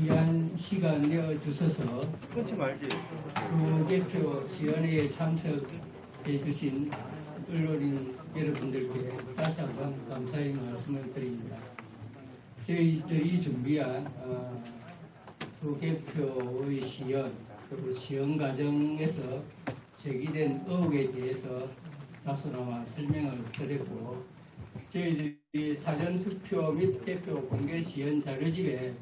귀한 시간 내어주셔서 끊지 말지. 부개표 지원회에 참석해 주신 언론인 여러분들께 다시 한번 감사의 말씀을 드립니다. 저희들이 준비한 어, 부개표의 시연 그리고 시연 과정에서 제기된 의혹에 대해서 다소나마 설명을 드렸고 저희들이 사전투표 및 개표 공개 시연 자료집에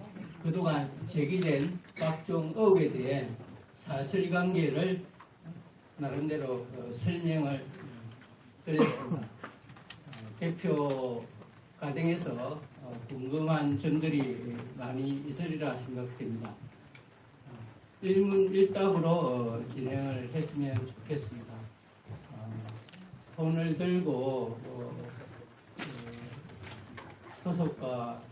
그동안 제기된 각종 의혹에 대해 사실관계를 나름대로 어, 설명을 드렸습니다. 어, 개표 과정에서 어, 궁금한 점들이 많이 있으리라 생각됩니다. 어, 일문일답으로 어, 진행을 했으면 좋겠습니다. 어, 손을 들고 소속과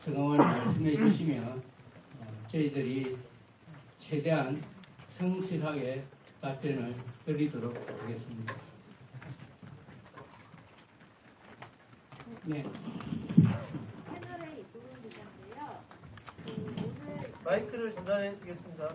성함을 말씀해 주시면 어, 저희들이 최대한 성실하게 답변을 드리도록 하겠습니다. 네, 채널의 이부분 기자인데요. 그 오늘 마이크를 전달해 드리겠습니다.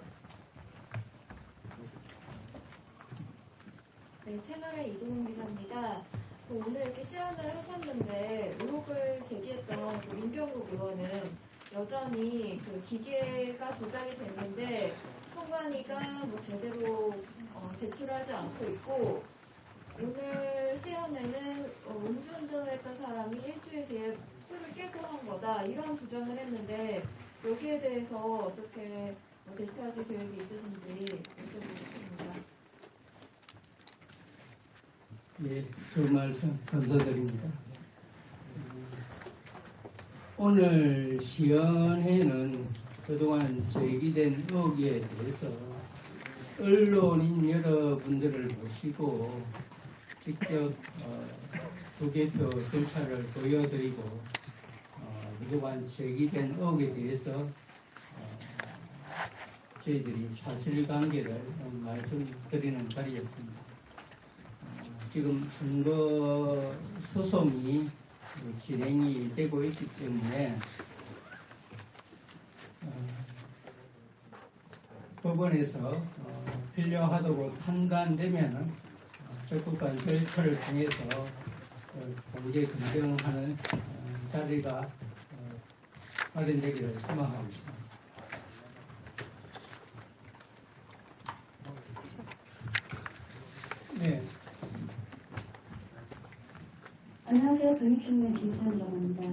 네, 채널의 이동훈 기자입니다. 그 오늘 이렇게 시연을 하셨는데 의혹을 제기했던 그 윤경욱 의원은 여전히 그 기계가 조작이 됐는데 선관위가 뭐 제대로 어, 제출하지 않고 있고 오늘 시연에는 어, 음주운전을 했던 사람이 일주일 뒤에 술을 깨고 한 거다 이런 주장을 했는데 여기에 대해서 어떻게 뭐 대처하실 계획이 있으신지 여쭤보겠습니다. 예, 좋은 말씀 감사드립니다. 오늘 시연회는 그동안 제기된 의혹에 대해서 언론인 여러분들을 모시고 직접 어, 부개표 절차를 보여드리고 어, 그동안 제기된 의혹에 대해서 어, 저희들이 사실관계를 말씀드리는 자리였습니다. 어, 지금 선거 소송이 진행이 되고 있기 때문에 어, 법원에서 어, 필요하다고 판단되면 어, 적극한 절차를 통해서 어, 공개 검증하는 어, 자리가 어, 마련되기를 희망하고 있습니다. 네, 안녕하세요. 독립신문 김선이라고 합니다.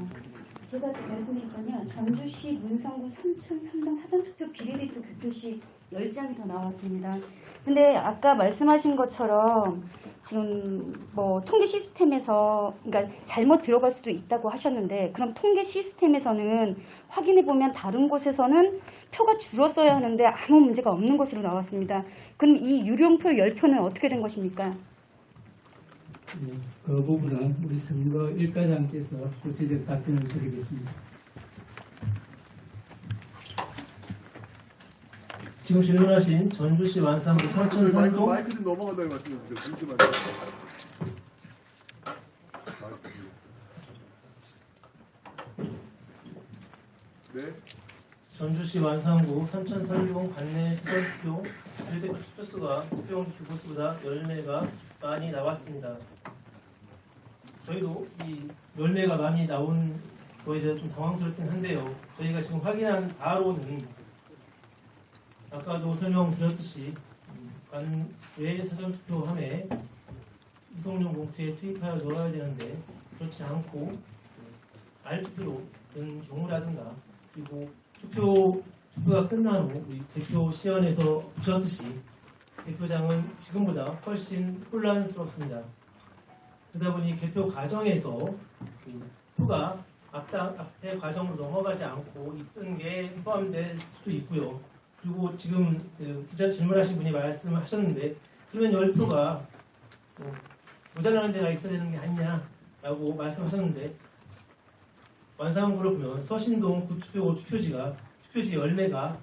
제가 말씀드릴 건요. 전주시 문성구 삼천 삼당 사전투표 비례대표 교표시 10장이 더 나왔습니다. 근데 아까 말씀하신 것처럼 지금 뭐 통계 시스템에서 그러니까 잘못 들어갈 수도 있다고 하셨는데 그럼 통계 시스템에서는 확인해 보면 다른 곳에서는 표가 줄었어야 하는데 아무 문제가 없는 것으로 나왔습니다. 그럼 이 유령표 10표는 어떻게 된 것입니까? 네, 그 부분은 우리 선거 일과장께서 구체적 답변을 드리겠습니다. 지금 질문하신 전주시 완산구 삼천산동 마이크 좀 넘어간다는 말씀해 주세요. 잠시만요. 네. 전주시 완산구 삼천산동 관내 투표 비례대표 투표수가 투표용 투표수보다 열매가 많이 나왔습니다. 저희도 이 열매가 많이 나온 거에 대해서 좀 당황스럽긴 한데요. 저희가 지금 확인한 바로는 아까도 설명드렸듯이 관외 사전투표함에 이송용 봉투에 투입하여 넣어야 되는데 그렇지 않고 알투표로 된 경우라든가 그리고 투표 투표가 끝난 후 우리 대표 시연에서 보셨듯이 대표장은 지금보다 훨씬 혼란스럽습니다. 그러다 보니 개표 과정에서 그 표가 앞당, 앞에 과정으로 넘어가지 않고 있던 게 포함될 수도 있고요. 그리고 지금 그 기자 질문하신 분이 말씀하셨는데 그러면 열표가 뭐 모자라는 데가 있어야 되는 게 아니냐라고 말씀하셨는데 완상구를 보면 서신동 구투표 투표지가 투표지 열매가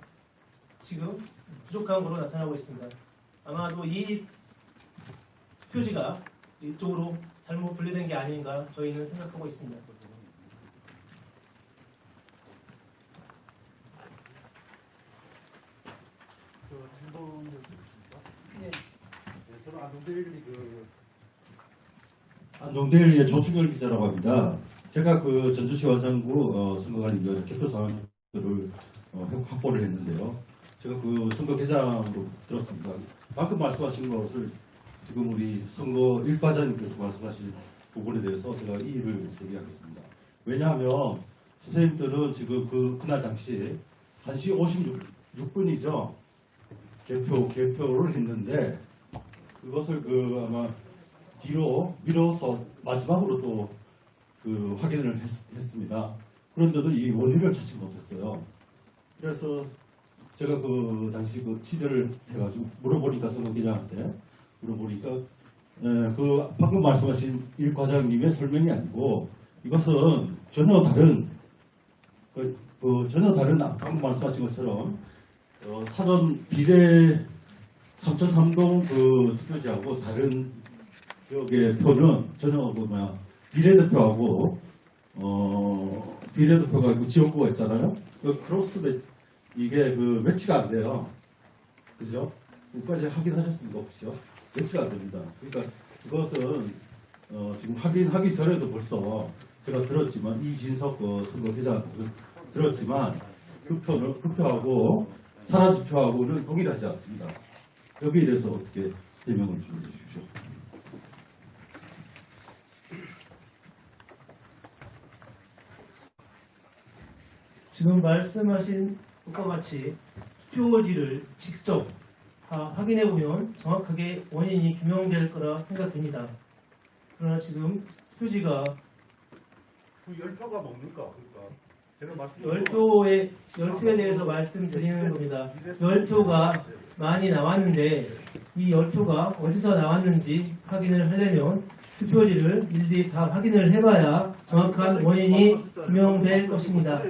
지금 부족한 것으로 나타나고 있습니다. 아마도 이 표지가 이쪽으로 잘못 분리된 게 아닌가 저희는 생각하고 있습니다. 네. 안동데일리의 조충열 기자라고 합니다. 제가 그 전주시 원산구 어, 선거관리위원 그 대표 사원들을 어, 확보를 했는데요. 제가 그 선거 개장으로 들었습니다. 방금 말씀하신 것을 지금 우리 선거 일과장님께서 말씀하신 부분에 대해서 제가 이의를 제기하겠습니다. 왜냐하면 선생님들은 지금 그 그날 당시 1시 56분이죠. 개표 개표를 했는데 그것을 그 아마 뒤로 밀어서 마지막으로 또 그 확인을 했, 습니다 그런데도 이 원인을 찾지 못했어요. 그래서 제가 그 당시 그 취재를 해가지고 물어보니까 선거 기자한테 물어보니까 에, 그 방금 말씀하신 일 과장님의 설명이 아니고 이것은 전혀 다른 그, 그 전혀 다른 아- 방금 말씀하신 것처럼 어, 사전 비례 3.3동 그 투표지하고 다른 지역의 표는 전혀 그 뭐야 비례대표하고 어 비례대표가 그 지역구가 있잖아요. 그 크로스 매, 이게 그 매치가 안 돼요. 그죠? 여기까지 확인하셨습니까 혹시요? 매치가 안 됩니다. 그러니까 그것은 어, 지금 확인하기 전에도 벌써 제가 들었지만 이진석 그 선거 기자한테 들었지만 그 표는 그 표하고 사라진 표하고는 동일하지 않습니다. 여기에 대해서 어떻게 해명을 좀 해주십시오. 지금 말씀하신 것과 같이 투표지를 직접 다 확인해 보면 정확하게 원인이 규명될 거라 생각됩니다. 그러나 지금 투표지가 그 열표가 뭡니까? 그러니까 제가 열표에 열표에 대해서 말씀드리는 겁니다. 열표가 많이 나왔는데 이 열표가 어디서 나왔는지 확인을 하려면 투표지를 일일이 다 확인을 해봐야 정확한 원인이 규명될 것입니다.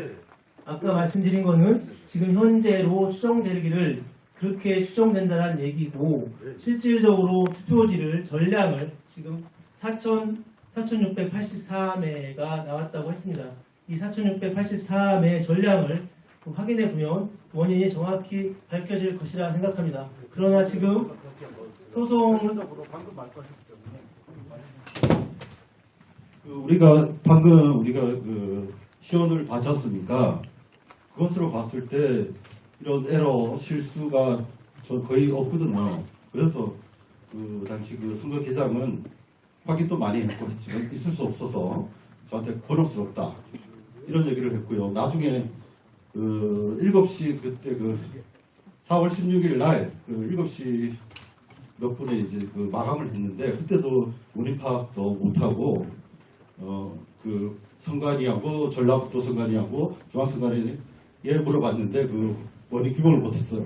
아까 말씀드린 거는 지금 현재로 추정되기를 그렇게 추정된다는 얘기고 실질적으로 투표지를 전량을 지금 4천 4,683회가 나왔다고 했습니다. 이 4,683회 전량을 확인해 보면 원인이 정확히 밝혀질 것이라 생각합니다. 그러나 지금 소송 그 우리가 방금 우리가 그 시연을 않습니까? 그것으로 봤을 때 이런 에러 실수가 저 거의 없거든요. 그래서 그 당시 그 선거 개장은 확인도 많이 했고 했지만 있을 수 없어서 저한테 곤혹스럽다 이런 얘기를 했고요. 나중에 그 7시 그때 그 4월 16일 날 그 7시 몇 분에 이제 그 마감을 했는데 그때도 원인 파악도 못하고 어 그 선관위하고 전라북도 선관위하고 중앙선관위 에 물어봤는데 그 원인 규명을 못했어요.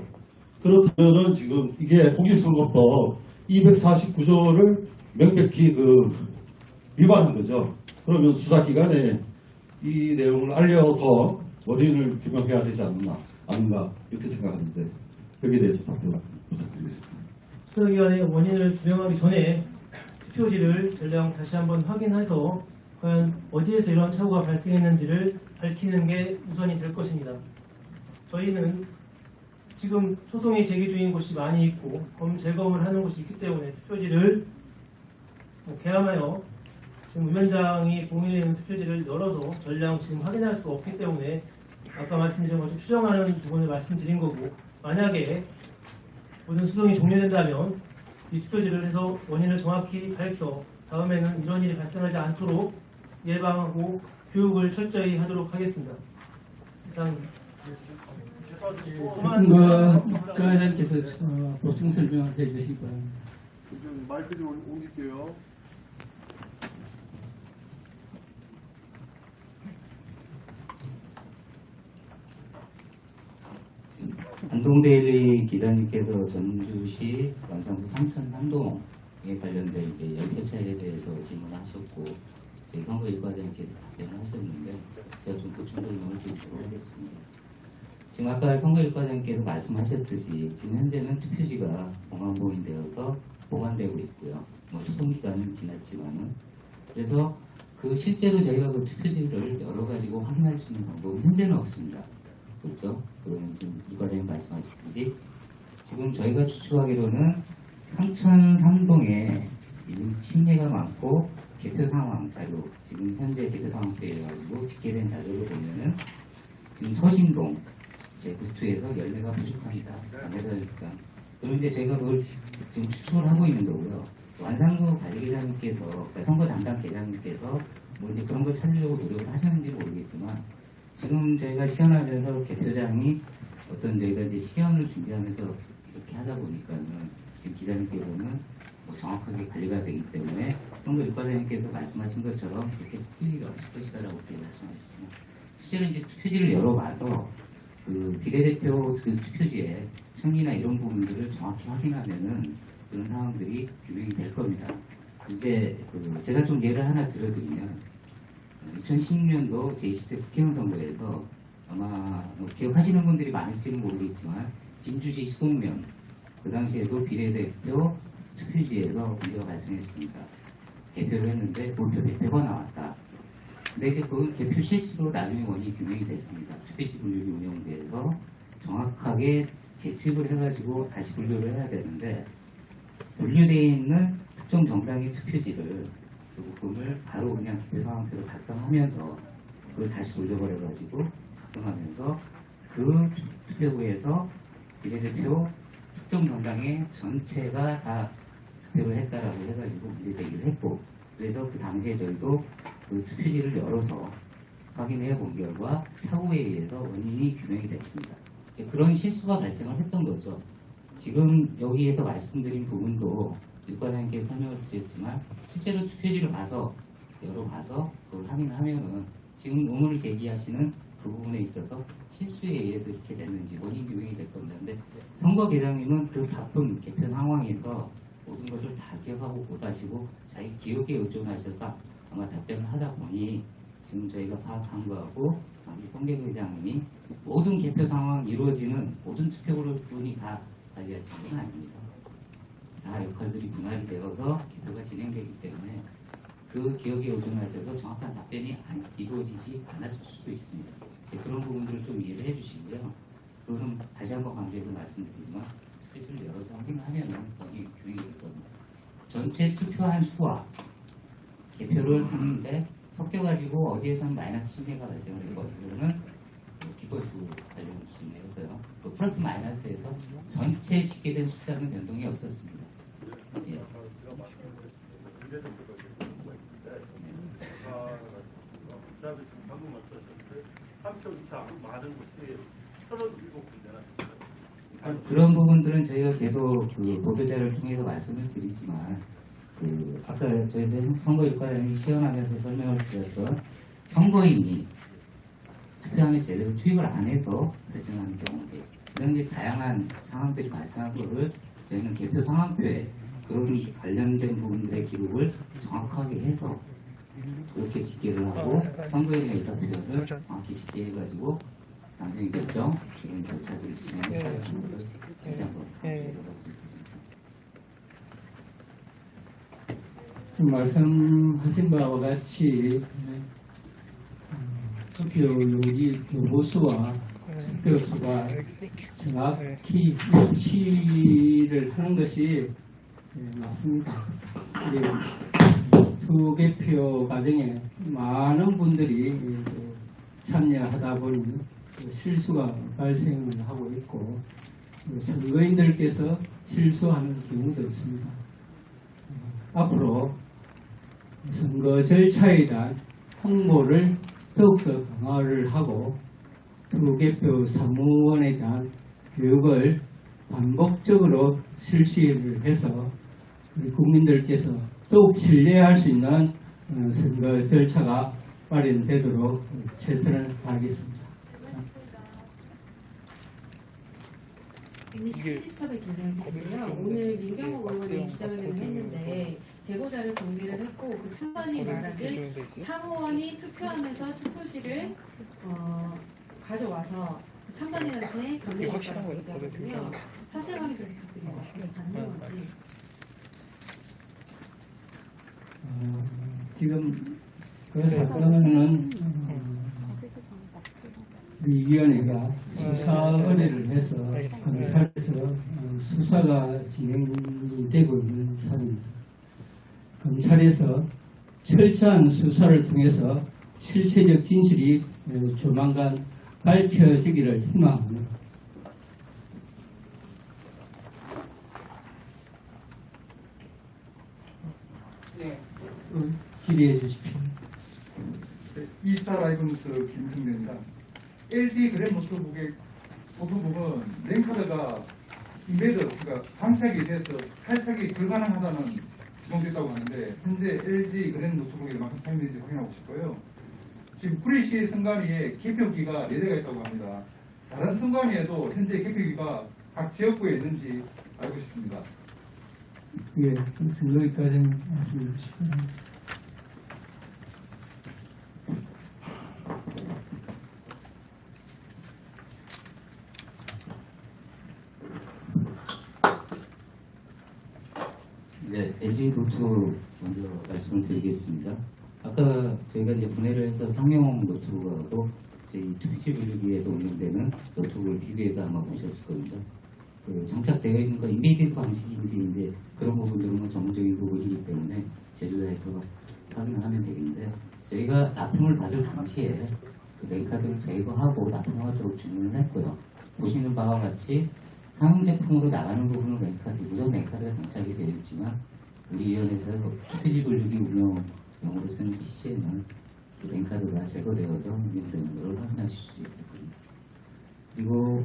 그렇다면은 지금 이게 공직선거법 249조를 명백히 그 위반한 거죠. 그러면 수사기관에 이 내용을 알려서 원인을 규명해야 되지 않나, 않나 이렇게 생각하는데 여기에 대해서 답변 부탁드리겠습니다. 수사기관의 원인을 규명하기 전에 투표지를 전량 다시 한번 확인해서 과연 어디에서 이런 착오가 발생했는지를 밝히는 게 우선이 될 것입니다. 저희는 지금 소송이 제기 중인 곳이 많이 있고 검 재검을 하는 곳이 있기 때문에 투표지를 개함하여 지금 위원장이 공인해 있는 투표지를 열어서 전량 지금 확인할 수 없기 때문에 아까 말씀드린 것처럼 추정하는 부분을 말씀드린 거고 만약에 모든 수송이 종료된다면 이 투표지를 해서 원인을 정확히 밝혀 다음에는 이런 일이 발생하지 않도록 예방하고 교육을 철저히 하도록 하겠습니다. 이상 선거과장께서 어, 보충 설명을 해주시기 바랍니다. 좀 마이크 좀 옮길게요. 안동데일리 기자님께서 전주시 완산구 삼천삼동에 관련된 이제 연표차에 대해서 질문하셨고 저희 선거 일과장님께서 답변을 하셨는데 제가 좀 보충 설명을 드리도록 하겠습니다. 지금 아까 선거 일과장님께서 말씀하셨듯이 지금 현재는 투표지가 공안보인되어서 보관되고 있고요. 뭐 소송 기간은 지났지만은 그래서 그 실제로 저희가 그 투표지를 열어 가지고 확인할 수 있는 방법은 현재는 없습니다. 그렇죠? 그러면 지금 이과장님 말씀하셨듯이 지금 저희가 추측하기로는 삼천 삼동에 지금 침례가 많고 개표 상황 자료 지금 현재 개표 상황표에 가지고 집계된 자료를 보면은 지금 서신동 제 구투에서 열매가 부족합니다. 그러니까 그런데 제가 그걸 지금 추측을 하고 있는 거고요. 완산구 관리계장님께서 그러니까 선거 담당 계장님께서 뭐 이제 그런 걸 찾으려고 노력을 하셨는지 모르겠지만 지금 저희가 시연하면서 개표장이 어떤 저희가 이제 시연을 준비하면서 이렇게 하다 보니까는 지금 기자님께서는 뭐 정확하게 관리가 되기 때문에 선거 일과장님께서 말씀하신 것처럼 섞일 일이 없을 것이다라고 말씀하셨습니다. 실제로 이제 투표지를 열어봐서 그 비례대표 그 투표지에 청리나 이런 부분들을 정확히 확인하면은 그런 상황들이 규명이 될 겁니다. 이제 그 제가 좀 예를 하나 들어드리면 2016년도 제20대 국회의원 선거에서 아마 뭐 기억하시는 분들이 많을지는 모르겠지만 진주시 수곡면 그 당시에도 비례대표 투표지에서 문제가 발생했습니다. 개표를 했는데 몰표 100표가 나왔다. 근데 이제 그 개표 실수로 나중에 원인이 규명이 됐습니다. 투표지 분류기 운영대에서 정확하게 재투입을 해가지고 다시 분류를 해야 되는데 분류되어 있는 특정 정당의 투표지를 그 부분을 바로 그냥 개표 상황표로 작성하면서 그걸 다시 돌려버려가지고 작성하면서 그 투표구에서 비례대표 특정 정당의 전체가 다 투표를 했다라고 해가지고 문제 제기를 했고 그래서 그 당시에 저희도 그 투표지를 열어서 확인해 본 결과 착오에 의해서 원인이 규명이 됐습니다. 그런 실수가 발생을 했던 거죠. 지금 여기에서 말씀드린 부분도 육과장님께 설명을 드렸지만 실제로 투표지를 봐서 열어봐서 그걸 확인하면은 지금 의문을 제기하시는 그 부분에 있어서 실수에 의해서 이렇게 됐는지 원인 규명이 될 겁니다. 근데 선거 계장님은 그 바쁜 개표 상황에서 모든 것을 다 기억하고 못하시고 자기 기억에 의존하셔서 아마 답변을 하다 보니 지금 저희가 파악한 거하고 당시 선대의장님이 모든 개표 상황 이루어지는 모든 투표구를 다 관리하시는 건 아닙니다. 다 역할들이 분할이 되어서 개표가 진행되기 때문에 그 기억에 의존하셔서 정확한 답변이 안- 이루어지지 않았을 수도 있습니다. 그런 부분들을 좀 이해를 해주시고요. 그거는 다시 한번 강조해서 말씀드리지만 투표지를 열어서 확인하면 거기 될 겁니다. 전체 투표한 수와 개표를 하는데 섞여가지고 어디에서는 마이너스 신뢰가 발생을 했고 이거는 기권수 관련 기준이어서요. 또 플러스 마이너스에서 전체 집계된 숫자는 변동이 없었습니다. 예. 아, 말씀하셨는데 한표 이상 많은 곳이 37군데나 아, 그런 부분들은 저희가 계속 그 보도자를 통해서 말씀을 드리지만 그 아까 저희 선거일과장이 시연하면서 설명을 드렸던 선거인이 투표함에 제대로 투입을 안 해서 발생하는 경우들 이런 게 다양한 상황들이 발생한 거를 저희는 개표 상황표에 그런 관련된 부분들의 기록을 정확하게 해서 그렇게 집계를 하고 선거인의 의사표현을 정확히 집계해가지고 결정 이런 절차들을 진행해야 하는 것을 다시 한번 강조해서 말씀드립니다. 지금 말씀하신 바와 같이 어, 투표용지 교보수와 투표수가 정확히 일치를 하는 것이 예, 맞습니다. 투개표 과정에 많은 분들이 예, 그 참여하다 보니 그 실수가 발생을 하고 있고 그 선거인들께서 실수하는 경우도 있습니다. 어, 앞으로 선거 절차에 대한 홍보를 더욱더 강화를 하고 투개표 사무원에 대한 교육을 반복적으로 실시를 해서 우리 국민들께서 더욱 신뢰할 수 있는 어, 선거 절차가 마련되도록 최선을 다하겠습니다. 스타의 김정희고요. 오늘 민경호 의원이 기자회견을 했는데 제보자를 공개를 했고 그 찬반이 말하길 사무원이 투표하면서 투표지를 어, 가져와서 그 찬반이한테 건네줬다고 얘기하거든요. 사실관계 좀 부탁드립니다. 가능한지. 어, 지금 그 사건은 어, 우리 위원회가 수사 의뢰를 해서 검찰에서 어, 수사가 진행이 되고 있는 사안입니다. 검찰에서 철저한 수사를 통해서 실체적 진실이 어, 조만간 밝혀지기를 희망합니다. 네, 어, 기대해 주십시오. 네, 이스타 라이브 뉴스 김승대입니다. LG 그랜 노트북의 노트북은 랭카드가 인베드, 그러니까 장착이 돼서 탈착이 불가능하다는 지목됐다고 하는데 현재 LG 그랜 노트북에 만큼 사용되는지 확인하고 싶고요. 지금 프리시 승관위에 개표기가 4대가 있다고 합니다. 다른 승관위에도 현재 개표기가 각 지역구에 있는지 알고 싶습니다. 예, 여기까지 말씀드리고 싶습니다. 네, LG 노트 먼저 말씀을 드리겠습니다. 아까 저희가 이제 분해를 해서 상용 노트북하고 저희 투표지 분류기에서 운영되는 노트북을 비교해서 아마 보셨을 겁니다. 그 장착되어 있는 건 embed 방식인지 이제 그런 부분들은 뭐 전문적인 부분이기 때문에 제조사에서 확인을 하면 되겠는데 저희가 납품을 받을 당시에 그 랜카드를 제거하고 납품하도록 주문을 했고요. 보시는 바와 같이 상용 제품으로 나가는 부분은 랜카드, 무선 랜카드가 장착이 되어 있지만 우리 위원회에서 투표지 분류기 운영용으로 쓰는 PC에는 랜카드가 제거되어서 운영되는 것을 확인하실 수 있을 겁니다. 그리고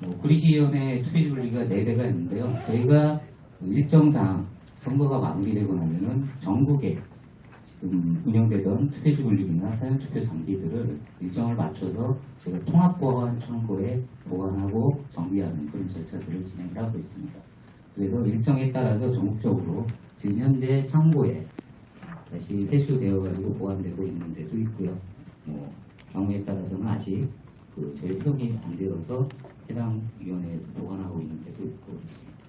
뭐 구리시위원회 투표지 분류기가 4대가 있는데요. 저희가 일정상 선거가 마무리되고 나면은 전국에 지금 운영되던 투표지 분류기나 사전투표 장비들을 일정을 맞춰서 저희가 통합보안 창고에 보관하고 정비하는 그런 절차들을 진행을 하고 있습니다. 그래서 일정에 따라서 전국적으로 지금 현재 창고에 다시 회수되어 가지고 보관되고 있는 데도 있고요. 뭐 경우에 따라서는 아직 그 저희 수용이 안 되어서 해당 위원회에서 보관하고 있는 데도 있고 있습니다.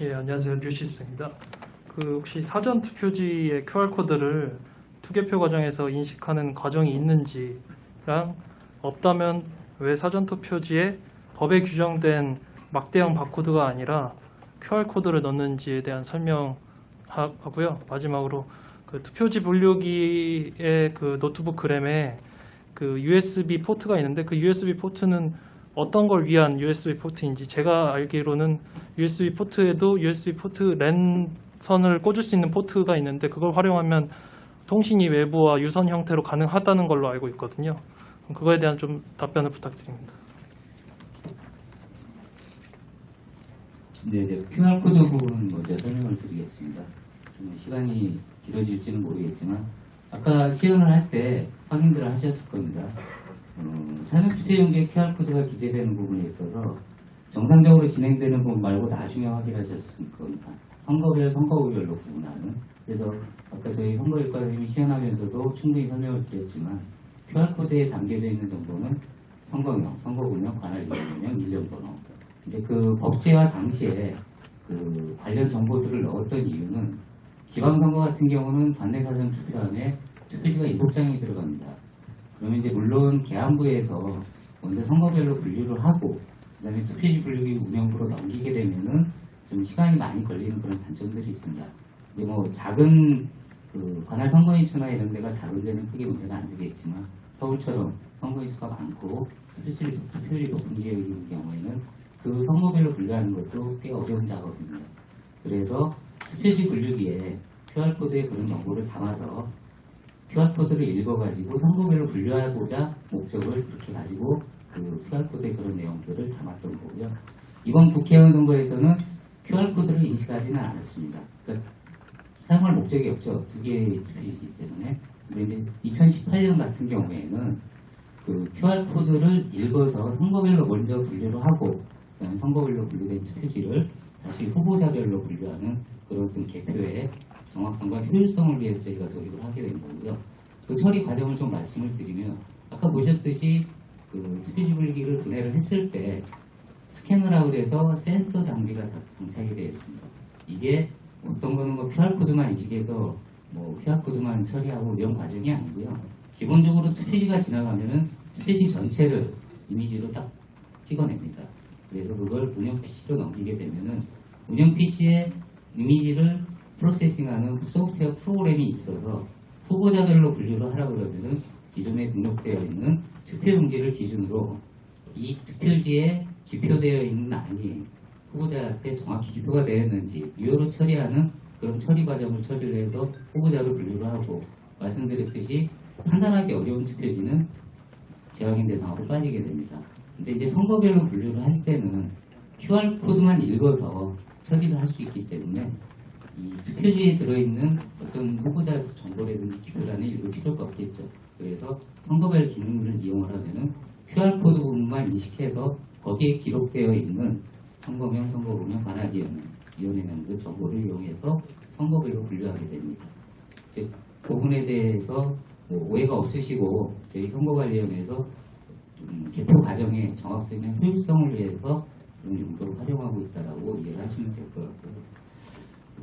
예, 안녕하세요. 뉴시스입니다. 그 혹시 사전 투표지의 QR 코드를 투개표 과정에서 인식하는 과정이 있는지랑 없다면 왜 사전 투표지에 법에 규정된 막대형 바코드가 아니라 QR 코드를 넣는지에 대한 설명하고요. 마지막으로 그 투표지 분류기의 그 노트북 그램에 그 USB 포트가 있는데 그 USB 포트는 어떤 걸 위한 USB 포트인지 제가 알기로는 USB 포트에도 USB 포트 랜 선을 꽂을 수 있는 포트가 있는데 그걸 활용하면 통신이 외부와 유선 형태로 가능하다는 걸로 알고 있거든요. 그거에 대한 좀 답변을 부탁드립니다. 네, 이제 QR 코드 부분 먼저 설명을 드리겠습니다. 좀 시간이 길어질지는 모르겠지만 아까 시연을 할 때 확인들을 하셨을 겁니다. 어, 사전투표용지에 QR 코드가 기재되는 부분에 있어서 정상적으로 진행되는 부분 말고 나중에 확인하셨을 겁니다. 선거별 선거구별로 구분하는 그래서 아까 저희 선거일과 선생님이 시연하면서도 충분히 설명을 드렸지만 QR코드에 담겨져 있는 정보는 선거명, 선거구명, 관할 이름명, 일련번호 이제 그 법제화 당시에 그 관련 정보들을 넣었던 이유는 지방선거 같은 경우는 관내사전 투표함에 투표지가 일곱 장이 들어갑니다. 그러면 이제 물론 계안부에서 먼저 선거별로 분류를 하고 그다음에 투표지 분류기 운영부로 넘기게 되면은 좀 시간이 많이 걸리는 그런 단점들이 있습니다. 이제 뭐 작은 그 관할 선거인수나 이런 데가 작은 데는 크게 문제가 안 되겠지만 서울처럼 선거인수가 많고 투표율이, 투표율이 높은 지역인 경우에는 그 선거별로 분류하는 것도 꽤 어려운 작업입니다. 그래서 투표지 분류기에 QR코드에 그런 정보를 담아서 QR코드를 읽어가지고 선거별로 분류하고자 목적을 그렇게 가지고 그 QR코드에 그런 내용들을 담았던 거고요. 이번 국회의원 선거에서는 QR코드를 인식하지는 않았습니다. 그러니까 사용할 목적이 없죠. 두 개의 투표이기 때문에. 근데 이제 2018년 같은 경우에는 그 QR코드를 읽어서 선거별로 먼저 분류를 하고 선거별로 분류된 투표지를 다시 후보자별로 분류하는 그런 개표의 정확성과 효율성을 위해서 저희가 도입을 하게 된 거고요. 그 처리 과정을 좀 말씀을 드리면 아까 보셨듯이 그 투표지 분류기를 분해를 했을 때 스캐너라고 해서 센서 장비가 다 장착이 되어 있습니다. 이게 어떤 거는 뭐 QR코드만 인식해서 뭐 QR코드만 처리하고 이런 과정이 아니고요. 기본적으로 투표지가 지나가면은 투표지 전체를 이미지로 딱 찍어냅니다. 그래서 그걸 운영 PC로 넘기게 되면은 운영 PC에 이미지를 프로세싱하는 소프트웨어 프로그램이 있어서 후보자별로 분류를 하라 그러면은 기존에 등록되어 있는 투표용지를 기준으로 이 투표지에 기표되어 있는 안이 후보자한테 정확히 기표가 되었는지 유효로 처리하는 그런 처리 과정을 처리를 해서 후보자를 분류를 하고 말씀드렸듯이 판단하기 어려운 투표지는 재확인 대상으로 빠지게 됩니다. 근데 이제 선거별로 분류를 할 때는 QR 코드만 읽어서 처리를 할 수 있기 때문에 이 투표지에 들어있는 어떤 후보자 정보라든지 기표란을 읽을 필요가 없겠죠. 그래서 선거별 기능을 이용을 하면은 QR 코드 부분만 인식해서 거기에 기록되어 있는 선거명, 선거구명, 관할위원회, 그 정보를 이용해서 선거별로 분류하게 됩니다. 즉, 부분에 대해서 뭐 오해가 없으시고 저희 선거관리위원회에서 음, 개표 과정의 정확성과 효율성을 위해서 그런 용도로 활용하고 있다라고 이해를 하시면 될 것 같고요.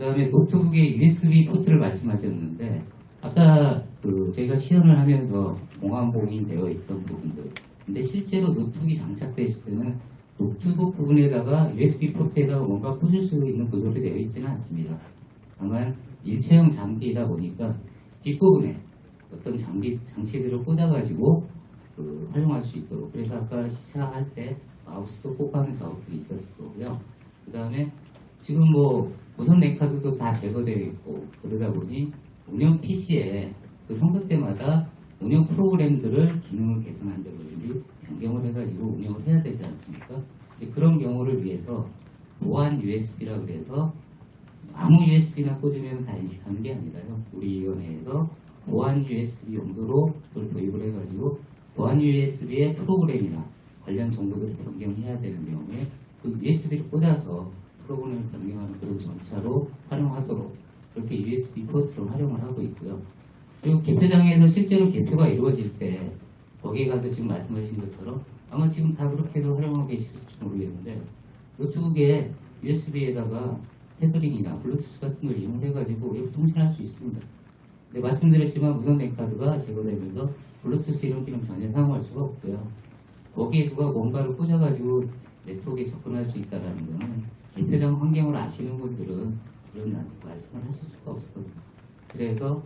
그 다음에 노트북의 USB 포트를 말씀하셨는데 아까 그 저희가 시연을 하면서 보안봉인 되어 있던 부분들 근데 실제로 노트북이 장착되어 있을 때는 노트북 부분에다가 USB 포트에다가 뭔가 꽂을 수 있는 구조로 되어 있지는 않습니다. 다만 일체형 장비이다 보니까 뒷부분에 어떤 장비 장치들을 꽂아가지고 그 활용할 수 있도록 그래서 아까 시사할 때 마우스도 꽂아는 작업들이 있었을 거고요. 그 다음에 지금 뭐 무선 랜카드도 다 제거되어 있고 그러다 보니 운영 PC에 그 선거 때마다 운영 프로그램들을 기능을 개선한다든지 변경을 해가지고 운영을 해야 되지 않습니까? 이제 그런 경우를 위해서 보안 USB라 그래서 아무 USB나 꽂으면 다 인식하는 게 아니라요. 우리 위원회에서 보안 USB 용도로 그걸 도입을 해가지고 보안 USB의 프로그램이나 관련 정보들을 변경해야 되는 경우에 그 USB를 꽂아서 프로그램을 변경하는 그런 전차로 활용하도록 그렇게 USB 포트를 활용을 하고 있고요. 그리고 개표장에서 실제로 개표가 이루어질 때 거기에 가서 지금 말씀하신 것처럼 아마 지금 다 그렇게도 활용하고 계실지 모르겠는데 노트북에 USB에다가 태블릿이나 블루투스 같은 걸 이용해가지고 외부 통신할 수 있습니다. 근데 말씀드렸지만 무선 랜카드가 제거되면서 블루투스 이런 기능 전혀 사용할 수가 없고요. 거기에 누가 뭔가를 꽂아가지고 네트워크에 접근할 수 있다는 거는 개표장 환경을 아시는 분들은 그런 말씀을 하실 수가 없거든요. 그래서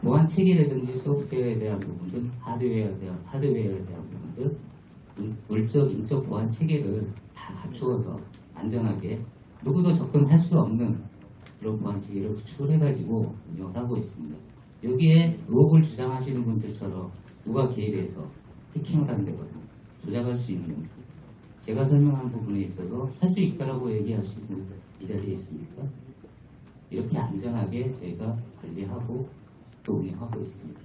보안 체계라든지 소프트웨어에 대한 부분들, 하드웨어에 대한, 하드웨어에 대한 부분들, 물- 물적, 인적 보안 체계를 다 갖추어서 안전하게 누구도 접근할 수 없는 그런 보안 체계를 구축을 해가지고 운영을 하고 있습니다. 여기에 의혹을 주장하시는 분들처럼 누가 개입해서 해킹을 한다거나 조작할 수 있는 제가 설명한 부분에 있어서 할 수 있다라고 얘기하시는 이 자리에 있습니까? 이렇게 안전하게 저희가 관리하고 또 운영하고 있습니다.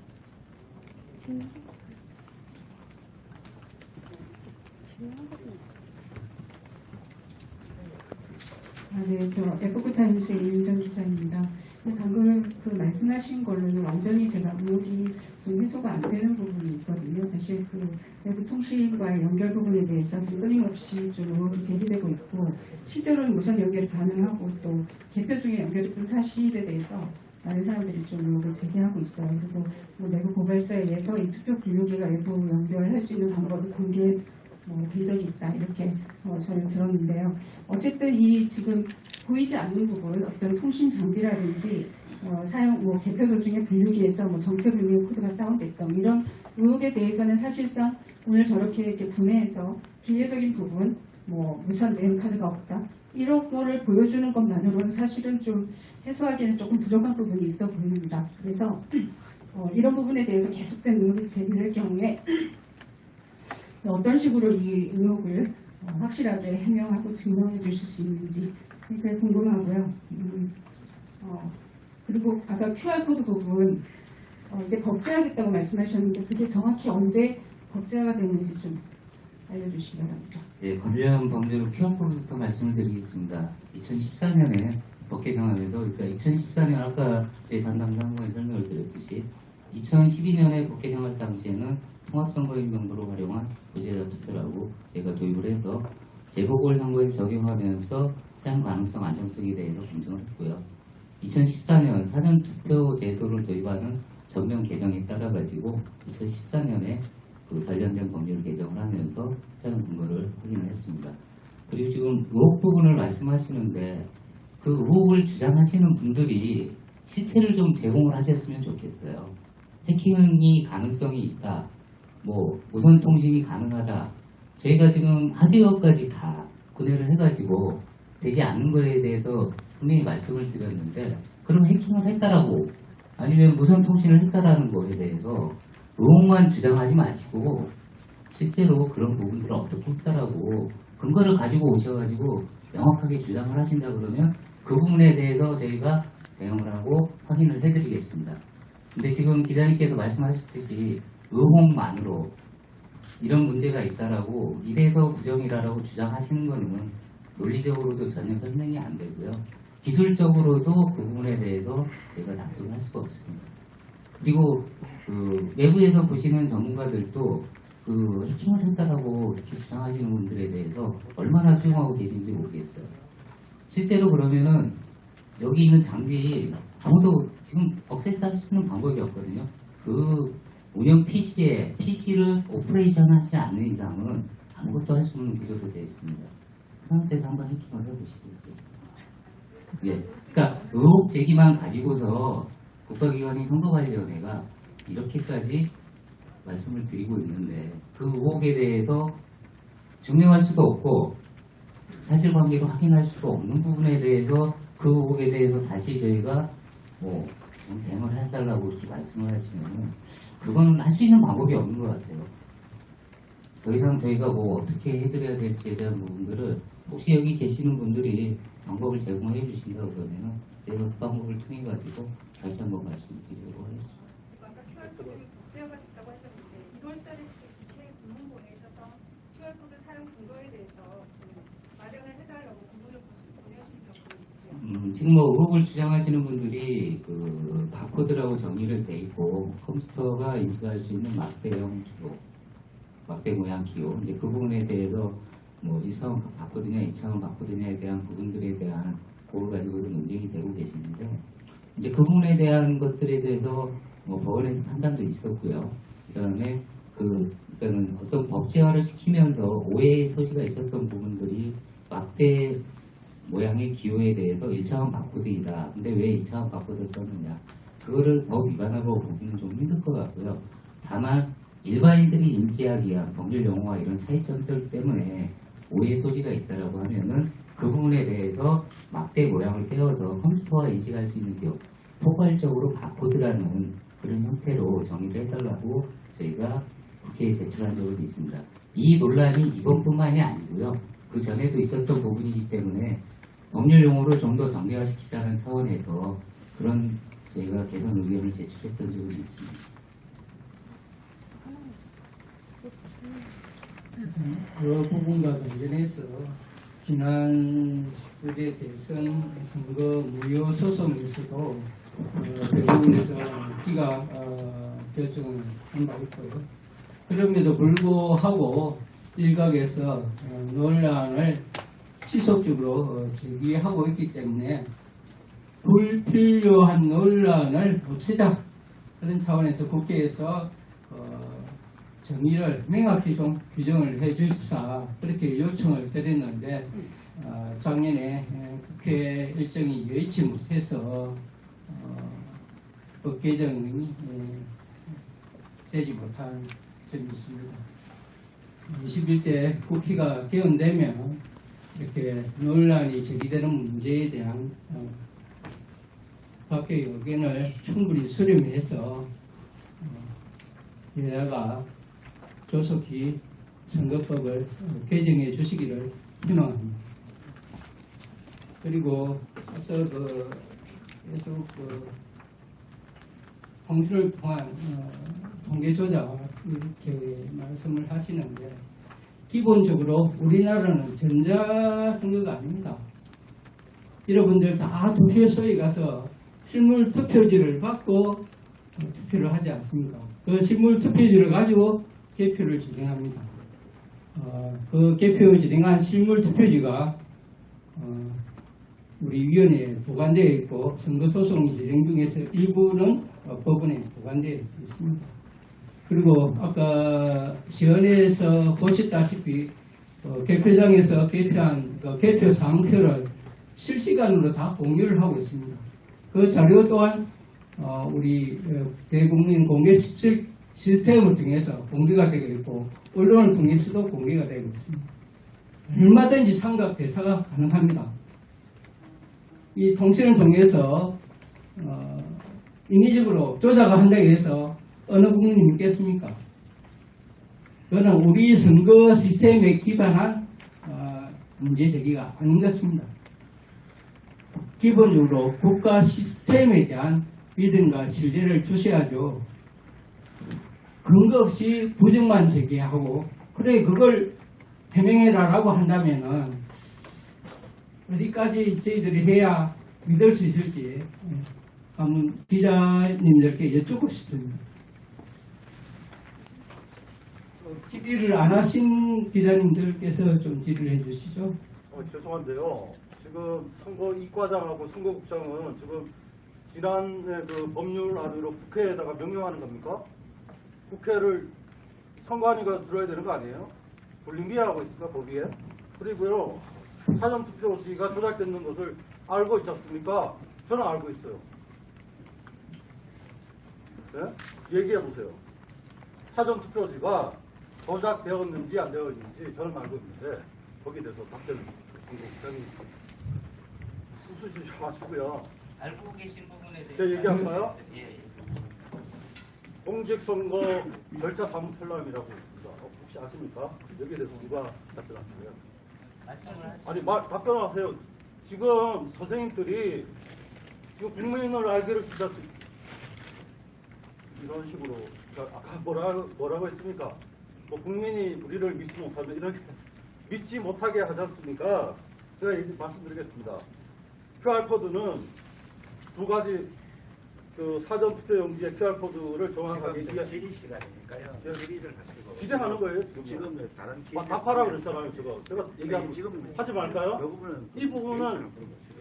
아, 네, 저 에포크 타임스의 이윤정 기자입니다. 방금 그 말씀하신 걸로는 완전히 제가 의혹이 좀 해소가 안 되는 부분이 있거든요. 사실 그 외부 통신과의 연결 부분에 대해서 지금 끊임없이 좀 의혹이 제기되고 있고 실제로는 무선 연결이 가능하고 또 개표 중에 연결이 된 사실에 대해서 많은 사람들이 좀 의혹을 제기하고 있어요. 그리고 뭐 내부 고발자에 의해서 이 투표 분류기가 외부 연결할 수 있는 방법을 공개 뭐, 된 적이 있다 이렇게 어, 저는 들었는데요. 어쨌든 이 지금 보이지 않는 부분 어떤 통신 장비라든지 어, 사용 뭐 개표 중에 분류기에서 뭐 정체 불명 코드가 다운됐던 이런 의혹에 대해서는 사실상 오늘 저렇게 이렇게 분해해서 기계적인 부분 뭐 무선 램 카드가 없다 이런 거를 보여주는 것만으로는 사실은 좀 해소하기에는 조금 부족한 부분이 있어 보입니다. 그래서 어, 이런 부분에 대해서 계속된 의혹이 제기될 경우에 어떤 식으로 이 의혹을 어, 확실하게 해명하고 증명해 주실 수 있는지 그게 궁금하고요. 음, 어, 그리고 아까 QR코드 부분 어, 이게 법제화됐다고 말씀하셨는데 그게 정확히 언제 법제화가 됐는지 좀 알려주시기 바랍니다. 예, 관련 범죄로 QR코드부터 말씀을 드리겠습니다. 2014년에 법 개정하면서, 그러니까 2014년 아까 저희 담당 장관이 설명을 드렸듯이 2012년에 법 개정할 당시에는 통합선거인 명부로 활용한 부재자 투표라고 저희가 도입을 해서 재보궐선거에 적용하면서 사용 가능성 안정성에 대해서 검증을 했고요. 2014년 사전투표 제도를 도입하는 전면 개정에 따라 가지고 2014년에 그 관련된 법률 개정을 하면서 사용 근거를 확인을 했습니다. 그리고 지금 의혹 부분을 말씀하시는데 그 의혹을 주장하시는 분들이 실체를 좀 제공을 하셨으면 좋겠어요. 해킹이 가능성이 있다. 뭐 무선 통신이 가능하다. 저희가 지금 하드웨어까지 다 구매를 해가지고 되지 않는 거에 대해서 분명히 말씀을 드렸는데 그럼 해킹을 했다라고 아니면 무선 통신을 했다라는 거에 대해서 의혹만 주장하지 마시고 실제로 그런 부분들을 어떻게 했다라고 근거를 가지고 오셔가지고 명확하게 주장을 하신다 그러면 그 부분에 대해서 저희가 대응을 하고 확인을 해드리겠습니다. 근데 지금 기자님께서 말씀하셨듯이 의혹만으로 이런 문제가 있다라고 이래서 부정이라고 주장하시는 거는 논리적으로도 전혀 설명이 안 되고요. 기술적으로도 그 부분에 대해서 저희가 납득할 수가 없습니다. 그리고 그 외부에서 보시는 전문가들도 그 해킹을 했다라고 이렇게 주장하시는 분들에 대해서 얼마나 수용하고 계신지 모르겠어요. 실제로 그러면은 여기 있는 장비 아무도 지금 access 할 수 있는 방법이 없거든요. 그 운영 PC에 PC를 operation 하지 않는 이상은 아무것도 할 수 없는 구조로 되어 있습니다. 그 상태에서 한번 해킹을 해보시죠. 예. 그러니까 의혹 제기만 가지고서 국가기관인 선거관리위원회가 이렇게까지 말씀을 드리고 있는데 그 의혹에 대해서 증명할 수도 없고 사실관계로 확인할 수도 없는 부분에 대해서 그 의혹에 대해서 다시 저희가 뭐 대응을 해달라고 이렇게 말씀을 하시면 그건 할 수 있는 방법이 없는 것 같아요. 더 이상 저희가 뭐 어떻게 해드려야 될지에 대한 부분들을 혹시 여기 계시는 분들이 방법을 제공해 주신다 그러면 저희가 그 방법을 통해 가지고 다시 한번 말씀드리도록 하겠습니다. 아까 QR코드 복제화가 됐다고 하셨는데 1월달에 국회 문문 보내셔서 QR코드 사용 근거에 대해서 좀 마련을 해달라고 공문을 보내신 적이 있죠. 음, 지금 뭐 의혹을 주장하시는 분들이 그 바코드라고 정의를 돼 있고 컴퓨터가 인식할 수 있는 막대형 기호, 막대 모양 기호 이제 그 부분에 대해서 뭐 1차원 바코드냐 2차원 바코드냐에 대한 부분들에 대한 그걸 가지고도 논쟁이 되고 계시는데 이제 그 부분에 대한 것들에 대해서 뭐 법원에서 판단도 있었고요. 그다음에 그 그러니까는 어떤 법제화를 시키면서 오해의 소지가 있었던 부분들이 막대 모양의 기호에 대해서 1차원 바코드이다. 근데 왜 2차원 바코드를 썼느냐. 그거를 법 위반하고 보기는 좀 힘들 것 같고요. 다만 일반인들이 인지하기 위한 법률 용어와 이런 차이점들 때문에 오해 소지가 있다라고 하면은 그 부분에 대해서 막대 모양을 떼어서 컴퓨터가 인식할 수 있는 기호, 포괄적으로 바코드라는 그런 형태로 정의를 해달라고 저희가 국회에 제출한 적은 있습니다. 이 논란이 이번뿐만이 아니고요. 그 전에도 있었던 부분이기 때문에 법률 용어를 좀 더 정리화시키자는 차원에서 그런 저희가 개선 의견을 제출했던 적은 있습니다. 그 부분과 관련해서 지난 10대 대선 선거 무효 소송에서도 어, 대부분에서 기가 어, 결정을 한 바 있고요. 그럼에도 불구하고 일각에서 어, 논란을 지속적으로 어, 제기하고 있기 때문에 불필요한 논란을 없애자 그런 차원에서 국회에서 어, 정의를 명확히 좀 규정을 해 주십사 그렇게 요청을 드렸는데 어, 작년에 에, 국회 일정이 여의치 못해서 어, 법 개정이 에, 되지 못한 점이 있습니다. 21대 국회가 개헌되면 이렇게 논란이 제기되는 문제에 대한 어, 각계의 의견을 충분히 수렴해서 어, 여야가 조속히 선거법을 어, 개정해 주시기를 희망합니다. 그리고 앞서 그 계속 그 홍수를 통한 어, 통계 조작 이렇게 말씀을 하시는데 기본적으로 우리나라는 전자 선거가 아닙니다. 여러분들 다 투표소에 가서 실물 투표지를 받고 어, 투표를 하지 않습니까? 그 실물 투표지를 가지고 개표를 진행합니다. 어, 그 개표 진행한 실물 투표지가 어, 우리 위원회에 보관되어 있고 선거소송 진행 중에서 일부는 어, 법원에 보관되어 있습니다. 그리고 아까 시연에서 보셨다시피 어, 개표장에서 개표한 그 개표 사항표를 실시간으로 다 공유를 하고 있습니다. 그 자료 또한 어, 우리 어, 대국민 공개 시스- 시스템을 통해서 공개가 되고 있고 언론을 통해서도 공개가 되고 있습니다. 얼마든지 상각 대사가 가능합니다. 이 통신을 통해서 어, 인위적으로 조작을 한다고 해서 어느 국민이 믿겠습니까? 그거는 우리 선거 시스템에 기반한 어, 문제 제기가 아닌 것입니다. 기본적으로 국가 시스템에 대한 믿음과 신뢰를 주셔야죠. 근거 없이 부정만 제기하고 그래 그걸 해명해라라고 한다면은 어디까지 저희들이 해야 믿을 수 있을지 한번 기자님들께 여쭙고 싶습니다. 질의를 안 하신 기자님들께서 좀 질의를 해주시죠. 어, 죄송한데요. 지금 선거 이과장하고 선거국장은 지금 지난해 그 법률 안으로 국회에다가 명령하는 겁니까? 국회를 선관위가 들어야 되는 거 아니에요? 불림비하고 있습니까 거기에? 그리고요 사전투표지가 조작됐는 것을 알고 있지 않습니까? 저는 알고 있어요. 네? 얘기해 보세요. 사전투표지가 조작되었는지 안 되었는지 저는 알고 있는데 거기에 대해서 답변을 공국장이 웃으시지 마시고요. 알고 계신 부분에 대해서 제가 얘기할까요? 예, 예. 공직선거 절차 사무편람이라고 있습니다. 어, 혹시 아십니까? 여기에 대해서 누가 답변하실래요? 말씀을 하시 아니 말 답변하세요. 지금 선생님들이 지금 국민을 알기를 진짜 이런 식으로 그러니까 아까 뭐라 뭐라고 했습니까? 뭐 국민이 우리를 믿지 못하면 이렇게 믿지 못하게 하지 않습니까? 제가 얘기 말씀드리겠습니다. QR 코드는 두 가지 그 사전 투표 용지의 QR 코드를 정확하게 지금 질의 시간이니까요. 저- 질의를 하시고. 질의하는 거예요, 지금. 지금 다른 아. 답하라 그랬잖아요, 제가. 제가 얘기하면 지금 하지 말까요? 이 부분은 예.